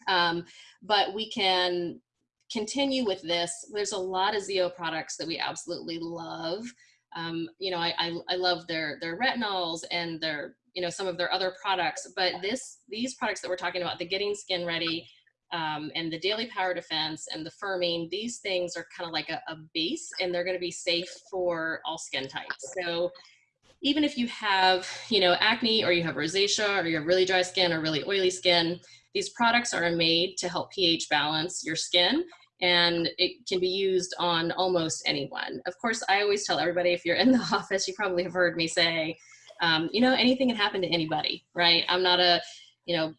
Speaker 4: Um, but we can continue with this. There's a lot of ZO products that we absolutely love. Um, you know, I, I, I love their, their retinols and their, you know, some of their other products, but this, these products that we're talking about, the Getting Skin Ready, um, and the Daily Power Defense and the firming, these things are kind of like a, a base and they're going to be safe for all skin types. So even if you have, you know, acne or you have rosacea or you have really dry skin or really oily skin, these products are made to help pH balance your skin and it can be used on almost anyone. Of course, I always tell everybody if you're in the office, you probably have heard me say, um, you know, anything can happen to anybody, right? I'm not a, you know,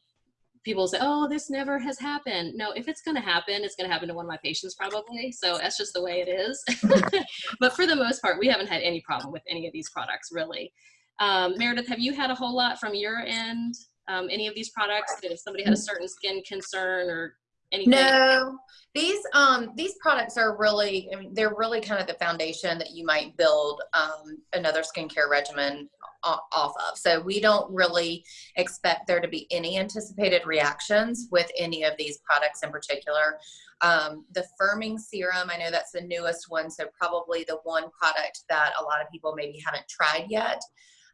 Speaker 4: people say, oh, this never has happened. No, if it's going to happen, it's going to happen to one of my patients probably. So that's just the way it is. but for the most part, we haven't had any problem with any of these products really. Um, Meredith, have you had a whole lot from your end? Um, any of these products? If somebody had a certain skin concern or anything?
Speaker 2: No, these um these products are really I mean, they're really kind of the foundation that you might build um, another skincare regimen off of. So we don't really expect there to be any anticipated reactions with any of these products in particular. Um, the firming serum, I know that's the newest one, so probably the one product that a lot of people maybe haven't tried yet.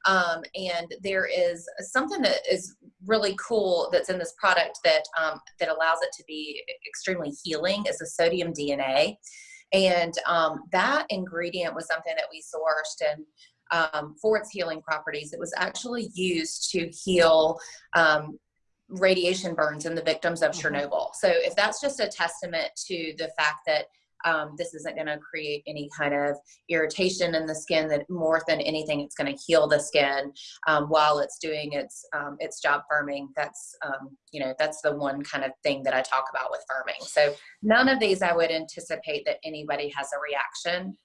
Speaker 2: Um, and there is something that is really cool that's in this product that um, that allows it to be extremely healing is the sodium DNA, and um, that ingredient was something that we sourced and. Um, for its healing properties, it was actually used to heal um, radiation burns in the victims of Chernobyl. So, if that's just a testament to the fact that um, this isn't going to create any kind of irritation in the skin that more than anything it's going to heal the skin um, while it's doing its um, its job firming that's um, you know that's the one kind of thing that i talk about with firming so none of these i would anticipate that anybody has a reaction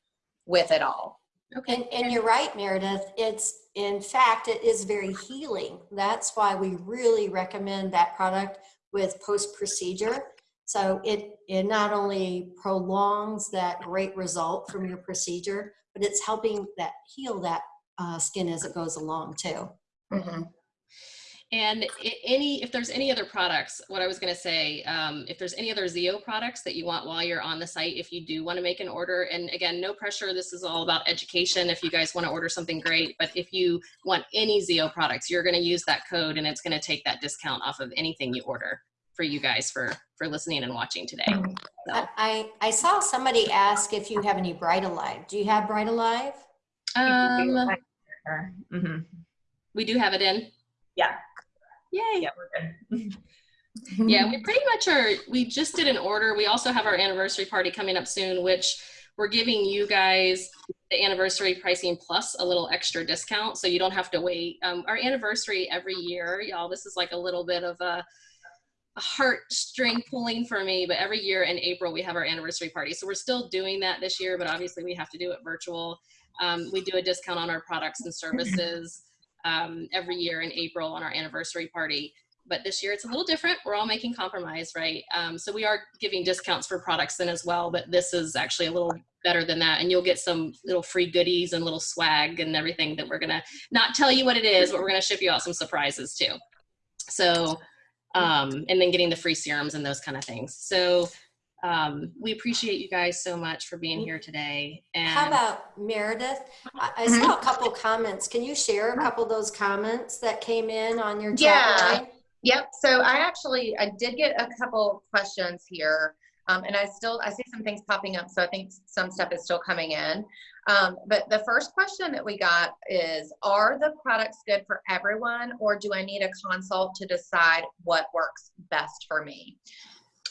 Speaker 2: with at all
Speaker 1: Okay. And, and you're right, Meredith. It's, in fact, it is very healing. That's why we really recommend that product with post-procedure so it, it not only prolongs that great result from your procedure, but it's helping that heal that uh, skin as it goes along too.
Speaker 2: mm-hmm.
Speaker 4: And any, if there's any other products, what I was going to say, um, if there's any other ZO products that you want while you're on the site, if you do want to make an order, and again, no pressure. This is all about education. If you guys want to order something great, but if you want any ZO products, you're going to use that code, and it's going to take that discount off of anything you order for you guys for for listening and watching today.
Speaker 1: So. I, I saw somebody ask if you have any Bright Alive. Do you have Bright Alive?
Speaker 4: Um,
Speaker 10: mm-hmm.
Speaker 4: we do have it in.
Speaker 10: Yeah.
Speaker 4: Yay.
Speaker 10: Yeah, we're good.
Speaker 4: yeah, we pretty much are. We just did an order. We also have our anniversary party coming up soon, which we're giving you guys the anniversary pricing plus a little extra discount, so you don't have to wait. Um, our anniversary every year, y'all. This is like a little bit of a heartstring pulling for me, but every year in April we have our anniversary party. So we're still doing that this year, but obviously we have to do it virtual. Um, we do a discount on our products and services um, every year in April on our anniversary party. But this year it's a little different. We're all making compromise, right? Um, so we are giving discounts for products then as well, but this is actually a little better than that. And you'll get some little free goodies and little swag and everything that we're gonna not tell you what it is, but we're gonna ship you out some surprises too. So um, and then getting the free serums and those kind of things. So um, we appreciate you guys so much for being here today. And
Speaker 1: How about Meredith? I, I saw a couple comments. Can you share a couple of those comments that came in on your chat
Speaker 2: Yeah.
Speaker 1: line?
Speaker 2: Yep. So I actually I did get a couple questions here, um, and I still I see some things popping up. So I think some stuff is still coming in. Um, but the first question that we got is: Are the products good for everyone, or do I need a consult to decide what works best for me?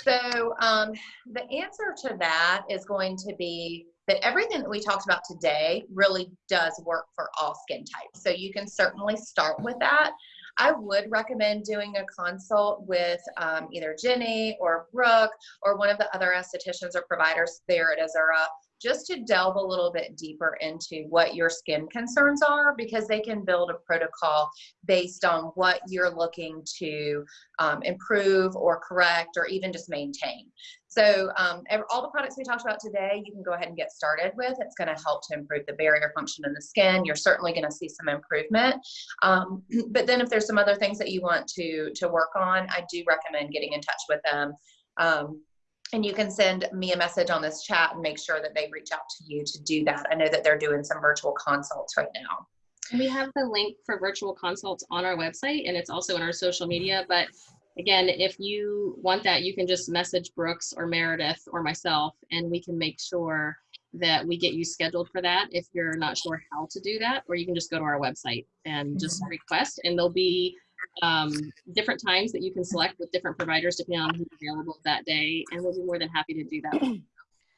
Speaker 2: So um, the answer to that is going to be that everything that we talked about today really does work for all skin types. So you can certainly start with that. I would recommend doing a consult with um, either Jenny or Brooke or one of the other estheticians or providers there at Azura just to delve a little bit deeper into what your skin concerns are because they can build a protocol based on what you're looking to um, improve or correct or even just maintain. So um, all the products we talked about today, you can go ahead and get started with. It's going to help to improve the barrier function in the skin. You're certainly going to see some improvement. Um, but then if there's some other things that you want to, to work on, I do recommend getting in touch with them. Um, and you can send me a message on this chat and make sure that they reach out to you to do that. I know that they're doing some virtual consults right now.
Speaker 4: We have the link for virtual consults on our website and it's also in our social media. But again, if you want that, you can just message Brooks or Meredith or myself and we can make sure that we get you scheduled for that if you're not sure how to do that, or you can just go to our website and just mm-hmm. request and there'll be um, different times that you can select with different providers depending on who's available that day. And we'll be more than happy to do that.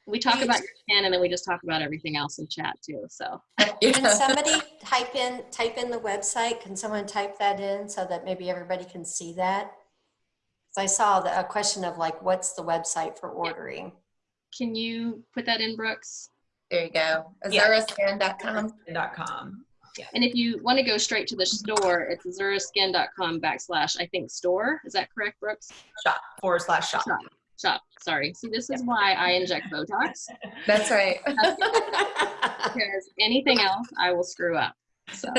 Speaker 4: We talk about your scan and then we just talk about everything else in chat too. So
Speaker 1: Can somebody type in, type in the website? Can someone type that in so that maybe everybody can see that? 'Cause I saw the, a question of like, what's the website for ordering?
Speaker 4: can you put that in Brooks?
Speaker 2: There you go.
Speaker 10: Yeah.
Speaker 2: Azuraskin.com.
Speaker 10: Com.
Speaker 4: And if you want to go straight to the store, it's azuraskin.com backslash, I think, store. Is that correct, Brooks?
Speaker 10: Shop forward slash shop.
Speaker 4: Shop. Shop. Sorry. See, this is why I inject Botox
Speaker 2: That's right.
Speaker 4: because anything else I will screw up. So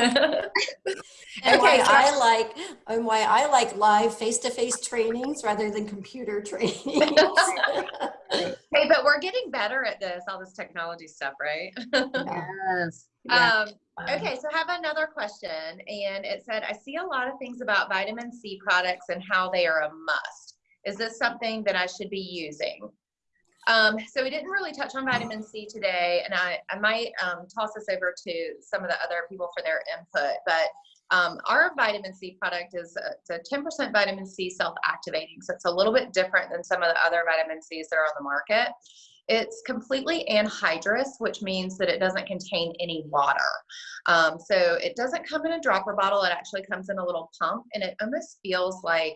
Speaker 1: And
Speaker 2: Okay, so-
Speaker 1: I like, and why I like live face-to-face trainings rather than computer trainings.
Speaker 2: Hey, but we're getting better at this, all this technology stuff, right?
Speaker 4: yes. Yeah.
Speaker 2: Um, okay, so I have another question, and it said, I see a lot of things about vitamin C products and how they are a must. Is this something that I should be using? Um, so we didn't really touch on vitamin C today, and I, I might um, toss this over to some of the other people for their input. But um, our vitamin C product is a, it's a 10% vitamin C self-activating, so it's a little bit different than some of the other vitamin Cs that are on the market. It's completely anhydrous, which means that it doesn't contain any water. Um, so it doesn't come in a dropper bottle. It actually comes in a little pump, and it almost feels like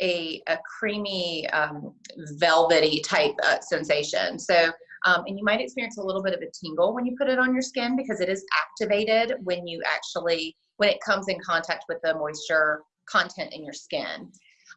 Speaker 2: a, a creamy, um, velvety type uh, sensation. So, um, and you might experience a little bit of a tingle when you put it on your skin because it is activated when you actually, when it comes in contact with the moisture content in your skin.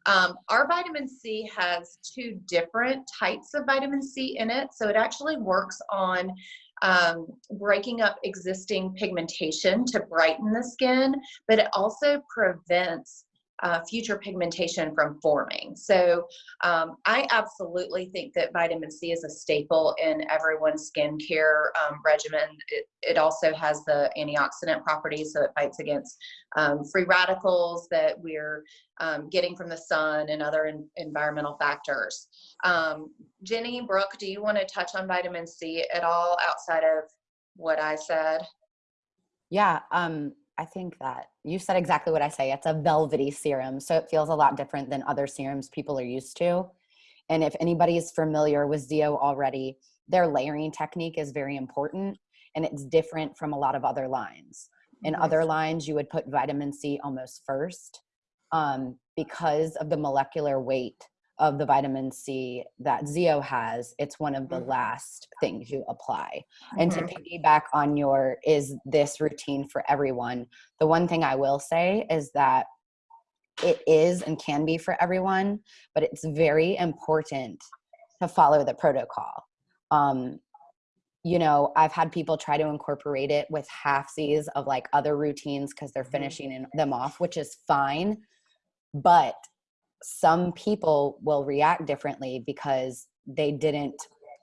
Speaker 2: Um, our vitamin C has two different types of vitamin C in it. So it actually works on um, breaking up existing pigmentation to brighten the skin, but it also prevents uh, future pigmentation from forming. So um, I absolutely think that vitamin C is a staple in everyone's skincare um, regimen. It, it also has the antioxidant properties, so it fights against um, free radicals that we're um, getting from the sun and other en- environmental factors. Um, Jenny, Brooke, do you want to touch on vitamin C at all outside of what I said?
Speaker 8: Yeah, um, I think that you said exactly what I say. It's a velvety serum, so it feels a lot different than other serums people are used to. And if anybody is familiar with ZO already, their layering technique is very important and it's different from a lot of other lines. In other lines, you would put vitamin C almost first um, because of the molecular weight of the vitamin C that ZO has. It's one of the
Speaker 2: Mhm.
Speaker 8: last things you apply. And to
Speaker 2: Mhm.
Speaker 8: piggyback on your is this routine for everyone, the one thing I will say is that it is and can be for everyone, but it's very important to follow the protocol. Um, you know, I've had people try to incorporate it with halfsies of like other routines because they're finishing in- them off, which is fine. But some people will react differently because they didn't,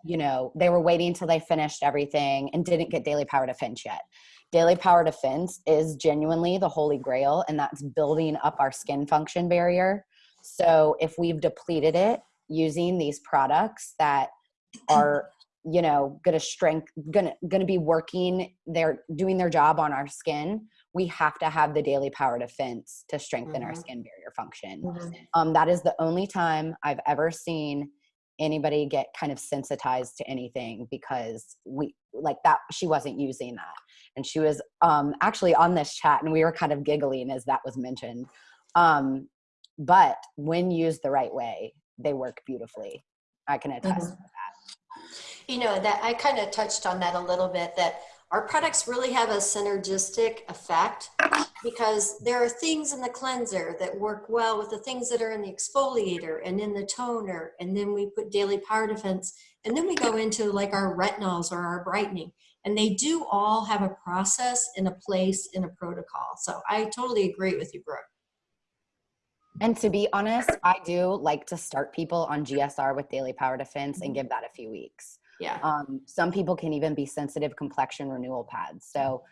Speaker 8: you know, they were waiting until they finished everything and didn't get daily power defense yet. Daily power defense is genuinely the holy grail, and that's building up our skin function barrier. So if we've depleted it using these products that are you know gonna strength gonna gonna be working they're doing their job on our skin we have to have the daily power defense to strengthen our
Speaker 1: Mhm.
Speaker 8: skin barrier function um, that is the only time i've ever seen anybody get kind of sensitized to anything because we like that she wasn't using that. And she was um, actually on this chat and we were kind of giggling as that was mentioned. Um, but when used the right way they work beautifully. I can attest to that
Speaker 1: You know, that I kind of touched on that a little bit that our products really have a synergistic effect because there are things in the cleanser that work well with the things that are in the exfoliator and in the toner. And then we put daily power defense. And then we go into like our retinols or our brightening. And they do all have a process and a place in a protocol. So I totally agree with you, Brooke.
Speaker 8: And to be honest, I do like to start people on GSR with daily power defense and give that a few weeks.
Speaker 1: Yeah.
Speaker 8: Um, some people can even be sensitive complexion renewal pads. So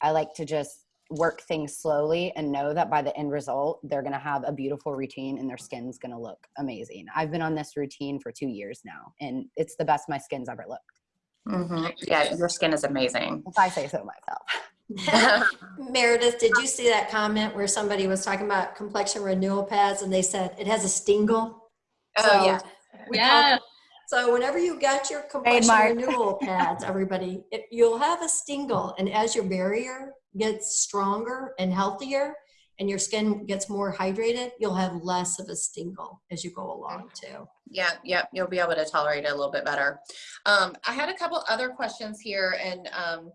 Speaker 8: I like to just work things slowly and know that by the end result, they're going to have a beautiful routine and their skin's going to look amazing. I've been on this routine for two years now, and it's the best my skin's ever looked.
Speaker 2: Mhm. Yeah, your skin is amazing.
Speaker 8: If I say so myself.
Speaker 1: Meredith, did you see that comment where somebody was talking about complexion renewal pads and they said it has a stingle?
Speaker 2: Oh,
Speaker 1: So
Speaker 2: yeah.
Speaker 1: we call-
Speaker 4: Yeah.
Speaker 1: So whenever you got your complexion
Speaker 8: Trademark.
Speaker 1: renewal pads, everybody, it, you'll have a stingle. And as your barrier gets stronger and healthier and your skin gets more hydrated, you'll have less of a stingle as you go along too.
Speaker 2: Yeah, yeah, you'll be able to tolerate it a little bit better. Um, I had a couple other questions here and, um,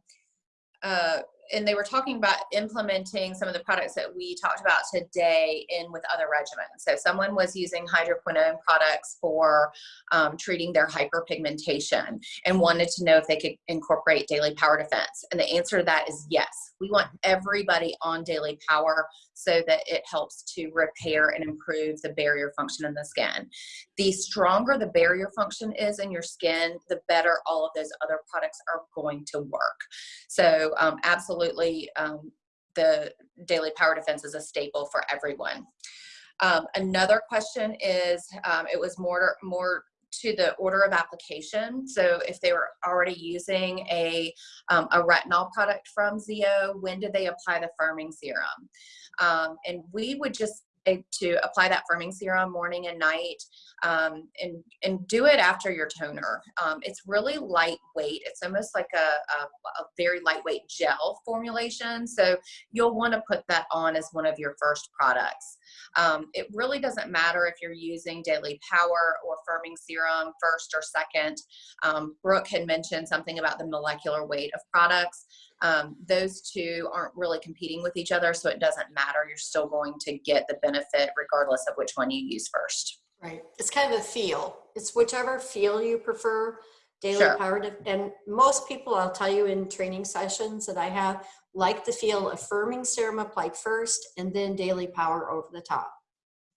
Speaker 2: uh, and they were talking about implementing some of the products that we talked about today in with other regimens. So someone was using hydroquinone products for um, treating their hyperpigmentation and wanted to know if they could incorporate daily power defense. And the answer to that is yes. We want everybody on daily power so that it helps to repair and improve the barrier function in the skin. The stronger the barrier function is in your skin, the better all of those other products are going to work. So um, absolutely, um, the daily power defense is a staple for everyone. Um, another question is, um, it was more, more to the order of application. So if they were already using a, um, a retinol product from ZO, when did they apply the firming serum? Um, and we would just to apply that firming serum morning and night um, and, and do it after your toner. Um, it's really lightweight. It's almost like a, a, a very lightweight gel formulation. So you'll want to put that on as one of your first products. Um, it really doesn't matter if you're using Daily Power or firming serum first or second. Um, Brooke had mentioned something about the molecular weight of products. Um, those two aren't really competing with each other, so it doesn't matter. You're still going to get the benefit regardless of which one you use first.
Speaker 1: Right. It's kind of a feel. It's whichever feel you prefer. Daily
Speaker 2: Sure.
Speaker 1: power, and most people, I'll tell you in training sessions that I have, like the feel of firming serum applied first and then daily power over the top.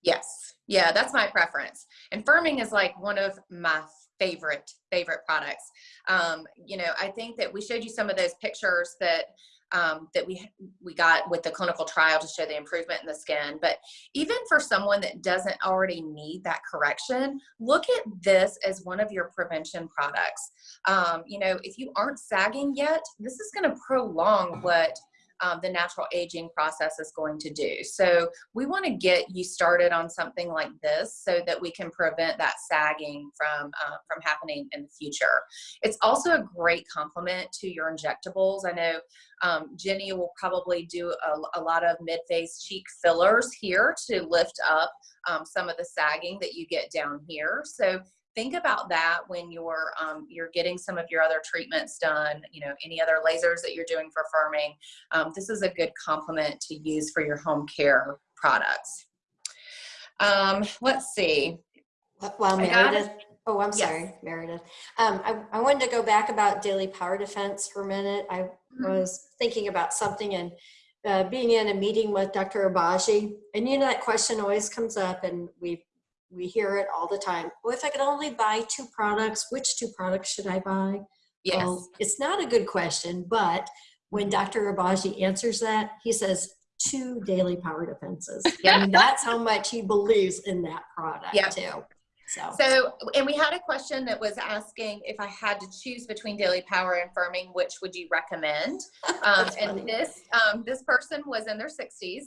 Speaker 2: Yes. Yeah, that's my preference. And firming is like one of my favorite, favorite products. Um, you know, I think that we showed you some of those pictures that um, that we we got with the clinical trial to show the improvement in the skin. But even for someone that doesn't already need that correction, look at this as one of your prevention products. Um, you know, if you aren't sagging yet, this is going to prolong what um, the natural aging process is going to do. So we want to get you started on something like this so that we can prevent that sagging from uh, from happening in the future. It's also a great complement to your injectables. I know um, Jenny will probably do a, a lot of mid-face cheek fillers here to lift up um, some of the sagging that you get down here. So think about that when you're um, you're getting some of your other treatments done you know any other lasers that you're doing for firming um, this is a good complement to use for your home care products um, let's see
Speaker 1: Well,
Speaker 2: I got it.
Speaker 1: Meredith, oh, I'm
Speaker 2: Yes.
Speaker 1: sorry, Meredith. Um, I, I wanted to go back about daily power defense for a minute. I
Speaker 2: Mhm.
Speaker 1: was thinking about something and uh, being in a meeting with Dr. Obagi, and you know that question always comes up, and we we hear it all the time. Well, if I could only buy two products, which two products should I buy?
Speaker 2: yes
Speaker 1: Well, it's not a good question, but when Dr. Obagi answers that, he says two daily power defenses.
Speaker 2: Yeah.
Speaker 1: I mean, that's how much he believes in that product
Speaker 2: Yeah.
Speaker 1: too. So,
Speaker 2: So, and we had a question that was asking if I had to choose between daily power and firming, which would you recommend? Um, and
Speaker 1: funny.
Speaker 2: this um, this person was in their 60s.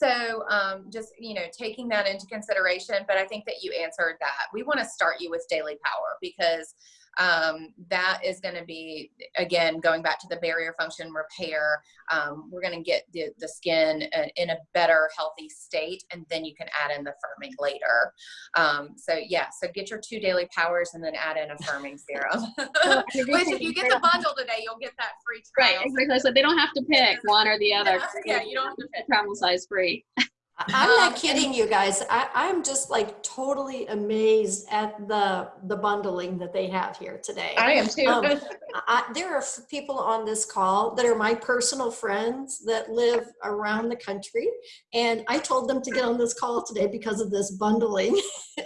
Speaker 2: So um, just you know taking that into consideration, but I think that you answered that. We want to start you with daily power because um, that is going to be again going back to the barrier function repair. Um, we're going to get the, the skin uh, in a better healthy state, and then you can add in the firming later. Um, so yeah, so get your two daily powers and then add in a firming serum. Which if you get the bundle today, you'll get that free trial Right,
Speaker 4: exactly. So they don't have to pick one or the other.
Speaker 2: Yeah, yeah, you don't have to pick.
Speaker 4: Travel size free.
Speaker 1: I'm not kidding you guys. I, I'm just like totally amazed at the, the bundling that they have here today.
Speaker 2: I am too.
Speaker 1: Um, I, there are people on this call that are my personal friends that live around the country. And I told them to get on this call today because of this bundling.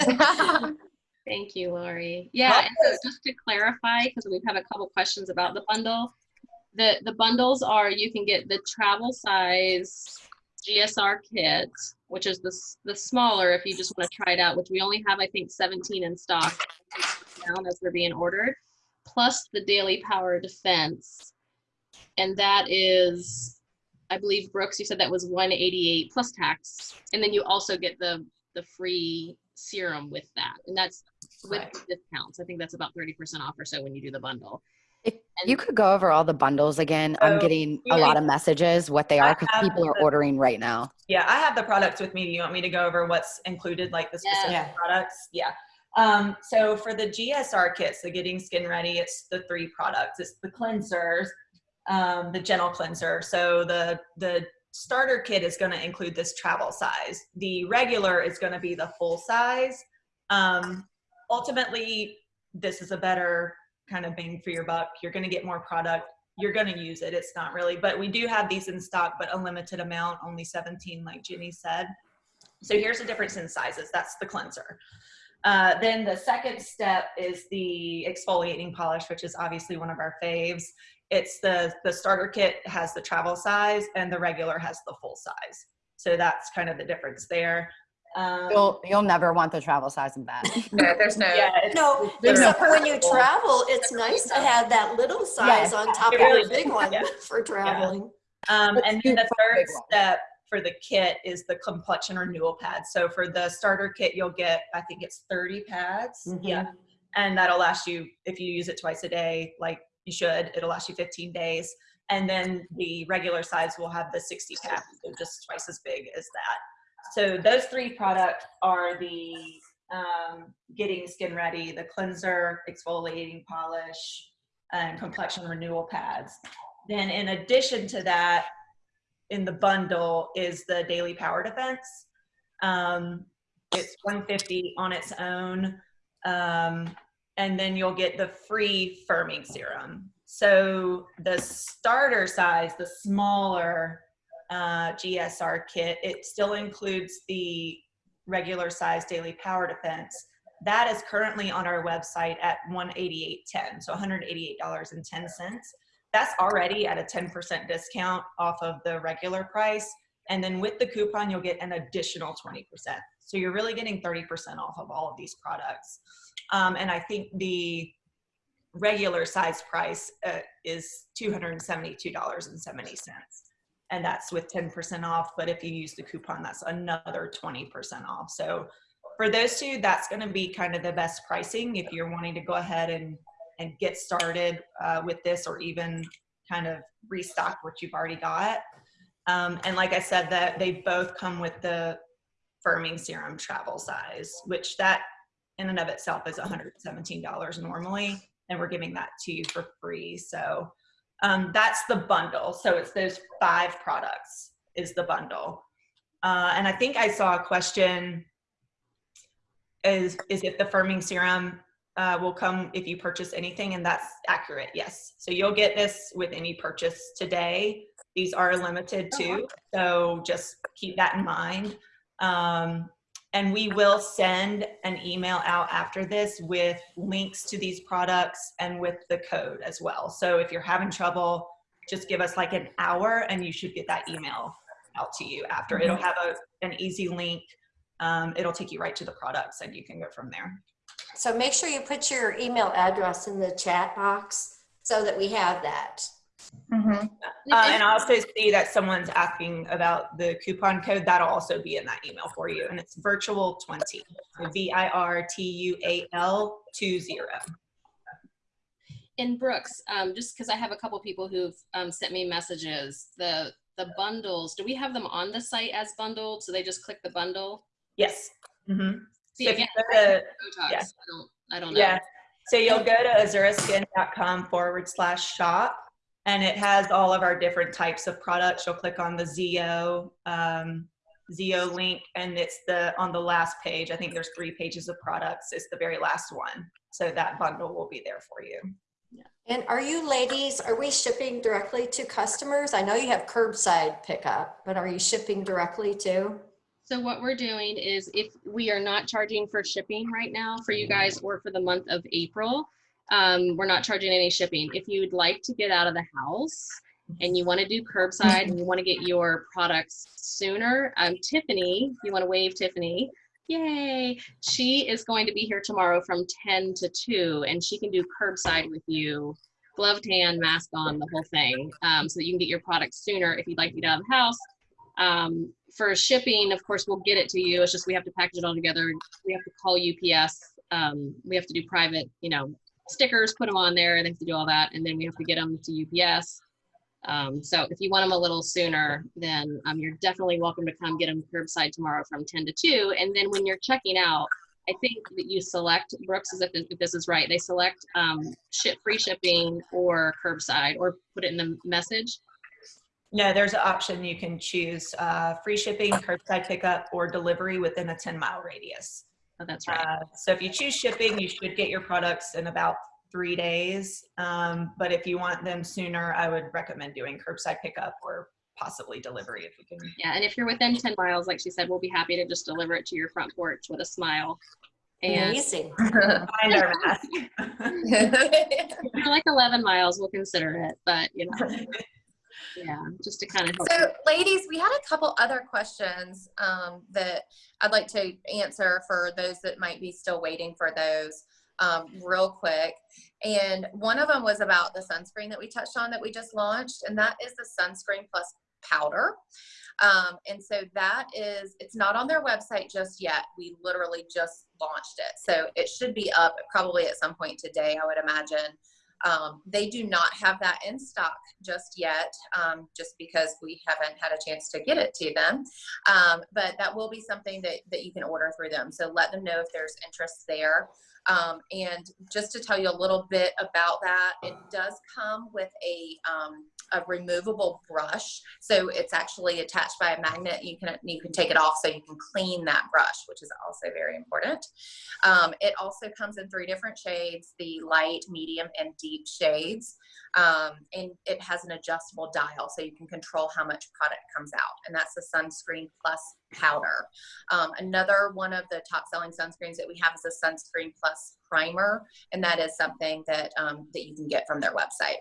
Speaker 4: Thank you, Lori. Yeah, and so just to clarify, because we have a couple questions about the bundle. The, the bundles are, you can get the travel size GSR kit, which is the, the smaller if you just want to try it out, which we only have, I think, 17 in stock down as they're being ordered, plus the Daily Power Defense. And that is, I believe, Brooks, you said that was 188 plus tax. And then you also get the, the free serum with that. And that's with
Speaker 10: Right.
Speaker 4: discounts. I think that's about 30% off or so when you do the bundle.
Speaker 8: If you could go over all the bundles again, I'm getting a lot of messages, what they are, because people are
Speaker 10: the-
Speaker 8: ordering right now.
Speaker 10: Yeah, I have the products with me. Do you want me to go over what's included, like the specific
Speaker 1: Yeah.
Speaker 10: products? Yeah. Um, so for the GSR kits, the Getting Skin Ready, it's the three products. It's the cleansers, um, the gentle cleanser. So the the starter kit is going to include this travel size. The regular is going to be the full size. Um, ultimately, this is a better kind of bang for your buck. You're going to get more product. You're going to use it. It's not really, but we do have these in stock, but a limited amount, only 17, like Ginny said. So here's the difference in sizes. That's the cleanser. Uh, then the second step is the exfoliating polish, which is obviously one of our faves. It's the the starter kit has the travel size, and the regular has the full size. So that's kind of the difference there. Um,
Speaker 8: You'll, you'll never want the travel size of that.
Speaker 2: no, there's no.
Speaker 10: yeah, it's-
Speaker 1: No,
Speaker 10: There's no
Speaker 1: except when you travel, it's nice to have that little size on top
Speaker 10: it
Speaker 1: of
Speaker 10: really
Speaker 1: the big one
Speaker 10: yeah.
Speaker 1: for traveling.
Speaker 10: Um, and then the
Speaker 8: the
Speaker 10: third step for the kit is the complexion renewal pad. So for the starter kit, you'll get, I think it's 30 pads.
Speaker 1: Mhm.
Speaker 10: Yeah. And that'll last you, if you use it twice a day, like you should, it'll last you 15 days. And then the regular size will have the 60 pads, so just twice as big as that. So those three products are the um, getting skin ready, the cleanser, exfoliating polish, and complexion renewal pads. Then in addition to that, in the bundle is the daily power defense. Um, it's 150 on its own. Um, and then you'll get the free firming serum. So the starter size, the smaller uh, GSR kit, it still includes the regular size daily power defense. That is currently on our website at 188.10, so $188.10 that's already at a 10% discount off of the regular price. And then with the coupon, you'll get an additional 20%. So you're really getting 30% off of all of these products. Um, and I think the regular size price uh, is $272.70. And that's with 10% off. But if you use the coupon, that's another 20% off. So for those two, that's going to be kind of the best pricing if you're wanting to go ahead and and get started uh, with this or even kind of restock what you've already got. Um, and like I said, that they both come with the firming serum travel size, which that in and of itself is $117 normally, and we're giving that to you for free. So um, that's the bundle. So it's those five products is the bundle. Uh, and I think I saw a question is, is if the firming serum uh, will come if you purchase anything, and that's accurate, yes. So you'll get this with any purchase today. These are limited too, so just keep that in mind. Um, and we will send an email out after this with links to these products and with the code as well. So if you're having trouble, just give us like an hour and you should get that email out to you after. It'll have a, an easy link. Um, it'll take you right to the products and you can go from there.
Speaker 1: So make sure you put your email address in the chat box so that we have that.
Speaker 2: Mhm.
Speaker 10: Uh, and I also see that someone's asking about the coupon code. That'll also be in that email for you. And it's virtual 20. So V I R T U A L 20.
Speaker 4: in Brooks, um, just because I have a couple people who've um, sent me messages, the the bundles, do we have them on the site as bundled? So they just click the bundle?
Speaker 10: Yes. Mm-hmm.
Speaker 4: See,
Speaker 10: So if
Speaker 4: again,
Speaker 10: you go to,
Speaker 4: Botox,
Speaker 10: yeah.
Speaker 4: I don't, I don't know.
Speaker 10: yeah. So you'll go to azuraskin.com forward slash shop and it has all of our different types of products. You'll click on the ZO um, ZO link, and it's the on the last page. I think there's three pages of products. It's the very last one. So that bundle will be there for you.
Speaker 1: And are you ladies, are we shipping directly to customers? I know you have curbside pickup, but are you shipping directly to?
Speaker 4: So what we're doing is if we are not charging for shipping right now for you guys or for the month of April, um, we're not charging any shipping. If you'd like to get out of the house and you want to do curbside and you want to get your products sooner, um, Tiffany, you want to wave Tiffany, yay, she is going to be here tomorrow from 10 to 2 and she can do curbside with you, gloved hand, mask on, the whole thing, um, so that you can get your products sooner if you'd like to get out of the house. Um, for shipping, of course, we'll get it to you. It's just we have to package it all together. We have to call UPS. Um, we have to do private, you know, stickers, put them on there. And they have to do all that, and then we have to get them to UPS. Um, so if you want them a little sooner, then um, you're definitely welcome to come get them curbside tomorrow from 10 to 2. And then when you're checking out, I think that you select Brooks, is if, if this is right, they select um, ship free shipping or curbside, or put it in the message.
Speaker 10: No, there's an option you can choose uh, free shipping, curbside pickup, or delivery within a 10 mile radius.
Speaker 4: Oh, that's right.
Speaker 10: Uh, so if you choose shipping, you should get your products in about three days. Um, but if you want them sooner, I would recommend doing curbside pickup or possibly delivery if you can.
Speaker 4: Yeah, and if you're within 10 miles, like she said, we'll be happy to just deliver it to your front porch with a smile. And
Speaker 1: Amazing.
Speaker 10: Find our mask.
Speaker 4: if you're like 11 miles, we'll consider it. But, you know, yeah, just to kind of.
Speaker 2: So, ladies, we had a couple other questions um, that I'd like to answer for those that might be still waiting for those um, real quick. And one of them was about the sunscreen that we touched on that we just launched, and that is the sunscreen plus powder. Um, and so that is, it's not on their website just yet. We literally just launched it. So it should be up probably at some point today, I would imagine. Um, they do not have that in stock just yet, um, just because we haven't had a chance to get it to them. Um, but that will be something that, that you can order through them. So let them know if there's interest there. Um, and just to tell you a little bit about that, it does come with a, um, a removable brush. So it's actually attached by a magnet. You can, you can take it off so you can clean that brush, which is also very important. Um, it also comes in three different shades, the light, medium, and deep shades. Um, and it has an adjustable dial so you can control how much product comes out. And that's the sunscreen plus powder. Um, another one of the top selling sunscreens that we have is the sunscreen plus primer. And that is something that, um, that you can get from their website.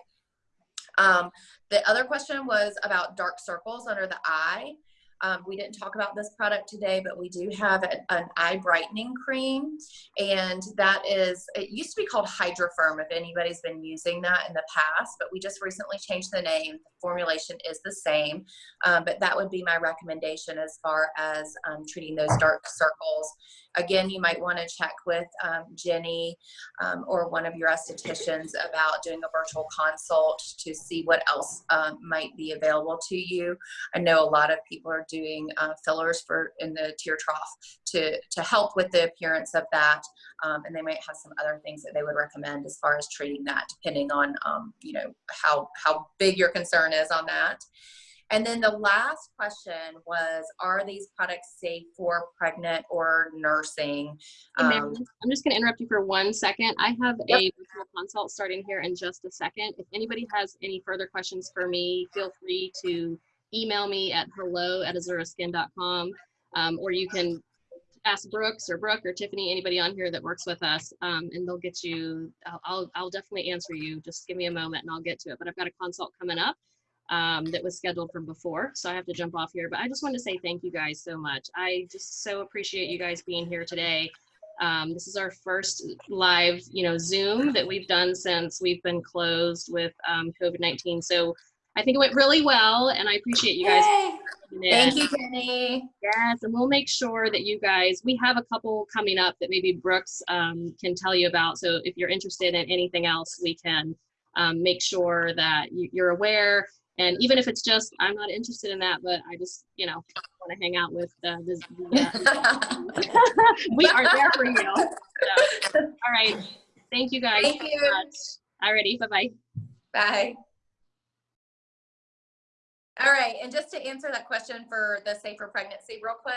Speaker 2: Um, the other question was about dark circles under the eye. Um, we didn't talk about this product today, but we do have an, eye brightening cream. And that is, it used to be called Hydrafirm if anybody's been using that in the past, but we just recently changed the name. The formulation is the same, um, but that would be my recommendation as far as um, treating those dark circles. Again, you might want to check with um, Jenny um, or one of your estheticians about doing a virtual consult to see what else um, might be available to you. I know a lot of people are doing uh, fillers for in the tear trough to, to help with the appearance of that. Um, and they might have some other things that they would recommend as far as treating that, depending on, um, you know, how, how big your concern is on that. And then the last question was, are these products safe for pregnant or nursing? Um,
Speaker 4: I'm just going to interrupt you for one second. I have
Speaker 2: Yep.
Speaker 4: a consult starting here in just a second. If anybody has any further questions for me, feel free to email me at hello at azuraskin.com um, or you can ask Brooks or Brooke or Tiffany, anybody on here that works with us, um, and they'll get you, I'll, I'll, I'll definitely answer you. Just give me a moment and I'll get to it. But I've got a consult coming up um, that was scheduled from before. So I have to jump off here. But I just want to say thank you guys so much. I just so appreciate you guys being here today. Um, this is our first live, you know, Zoom that we've done since we've been closed with um, COVID-19. So I think it went really well, and I appreciate you guys.
Speaker 2: Thank you, Jenny.
Speaker 4: Yes, and we'll make sure that you guys, we have a couple coming up that maybe Brooks um, can tell you about. So if you're interested in anything else, we can um, make sure that you're aware. And even if it's just, I'm not interested in that, but I just, you know, want to hang out with uh, this. Uh, we are there for you. So, all right. Thank you guys
Speaker 2: Thank
Speaker 4: so
Speaker 2: you.
Speaker 4: much. Alrighty, bye-bye.
Speaker 2: Bye. All right, and just to answer that question for the safer pregnancy real quick,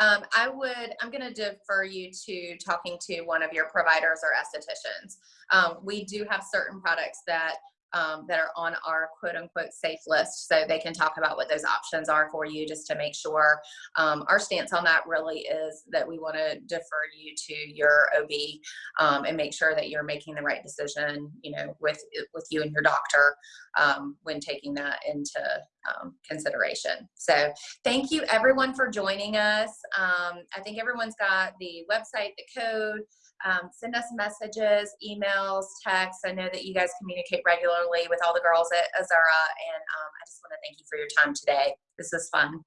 Speaker 2: um, I would, I'm gonna defer you to talking to one of your providers or estheticians. Um, we do have certain products that, um, that are on our quote unquote safe list, so they can talk about what those options are for you, just to make sure. Um, our stance on that really is that we wanna defer you to your OB, um, and make sure that you're making the right decision, you know, with, with you and your doctor, um, when taking that into, um, consideration. So thank you everyone for joining us. Um, I think everyone's got the website, the code. Um, send us messages, emails, texts. I know that you guys communicate regularly with all the girls at Azura, and um, I just want to thank you for your time today. This was fun.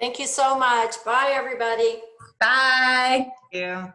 Speaker 1: Thank you so much. Bye, everybody.
Speaker 2: Bye.
Speaker 10: Yeah.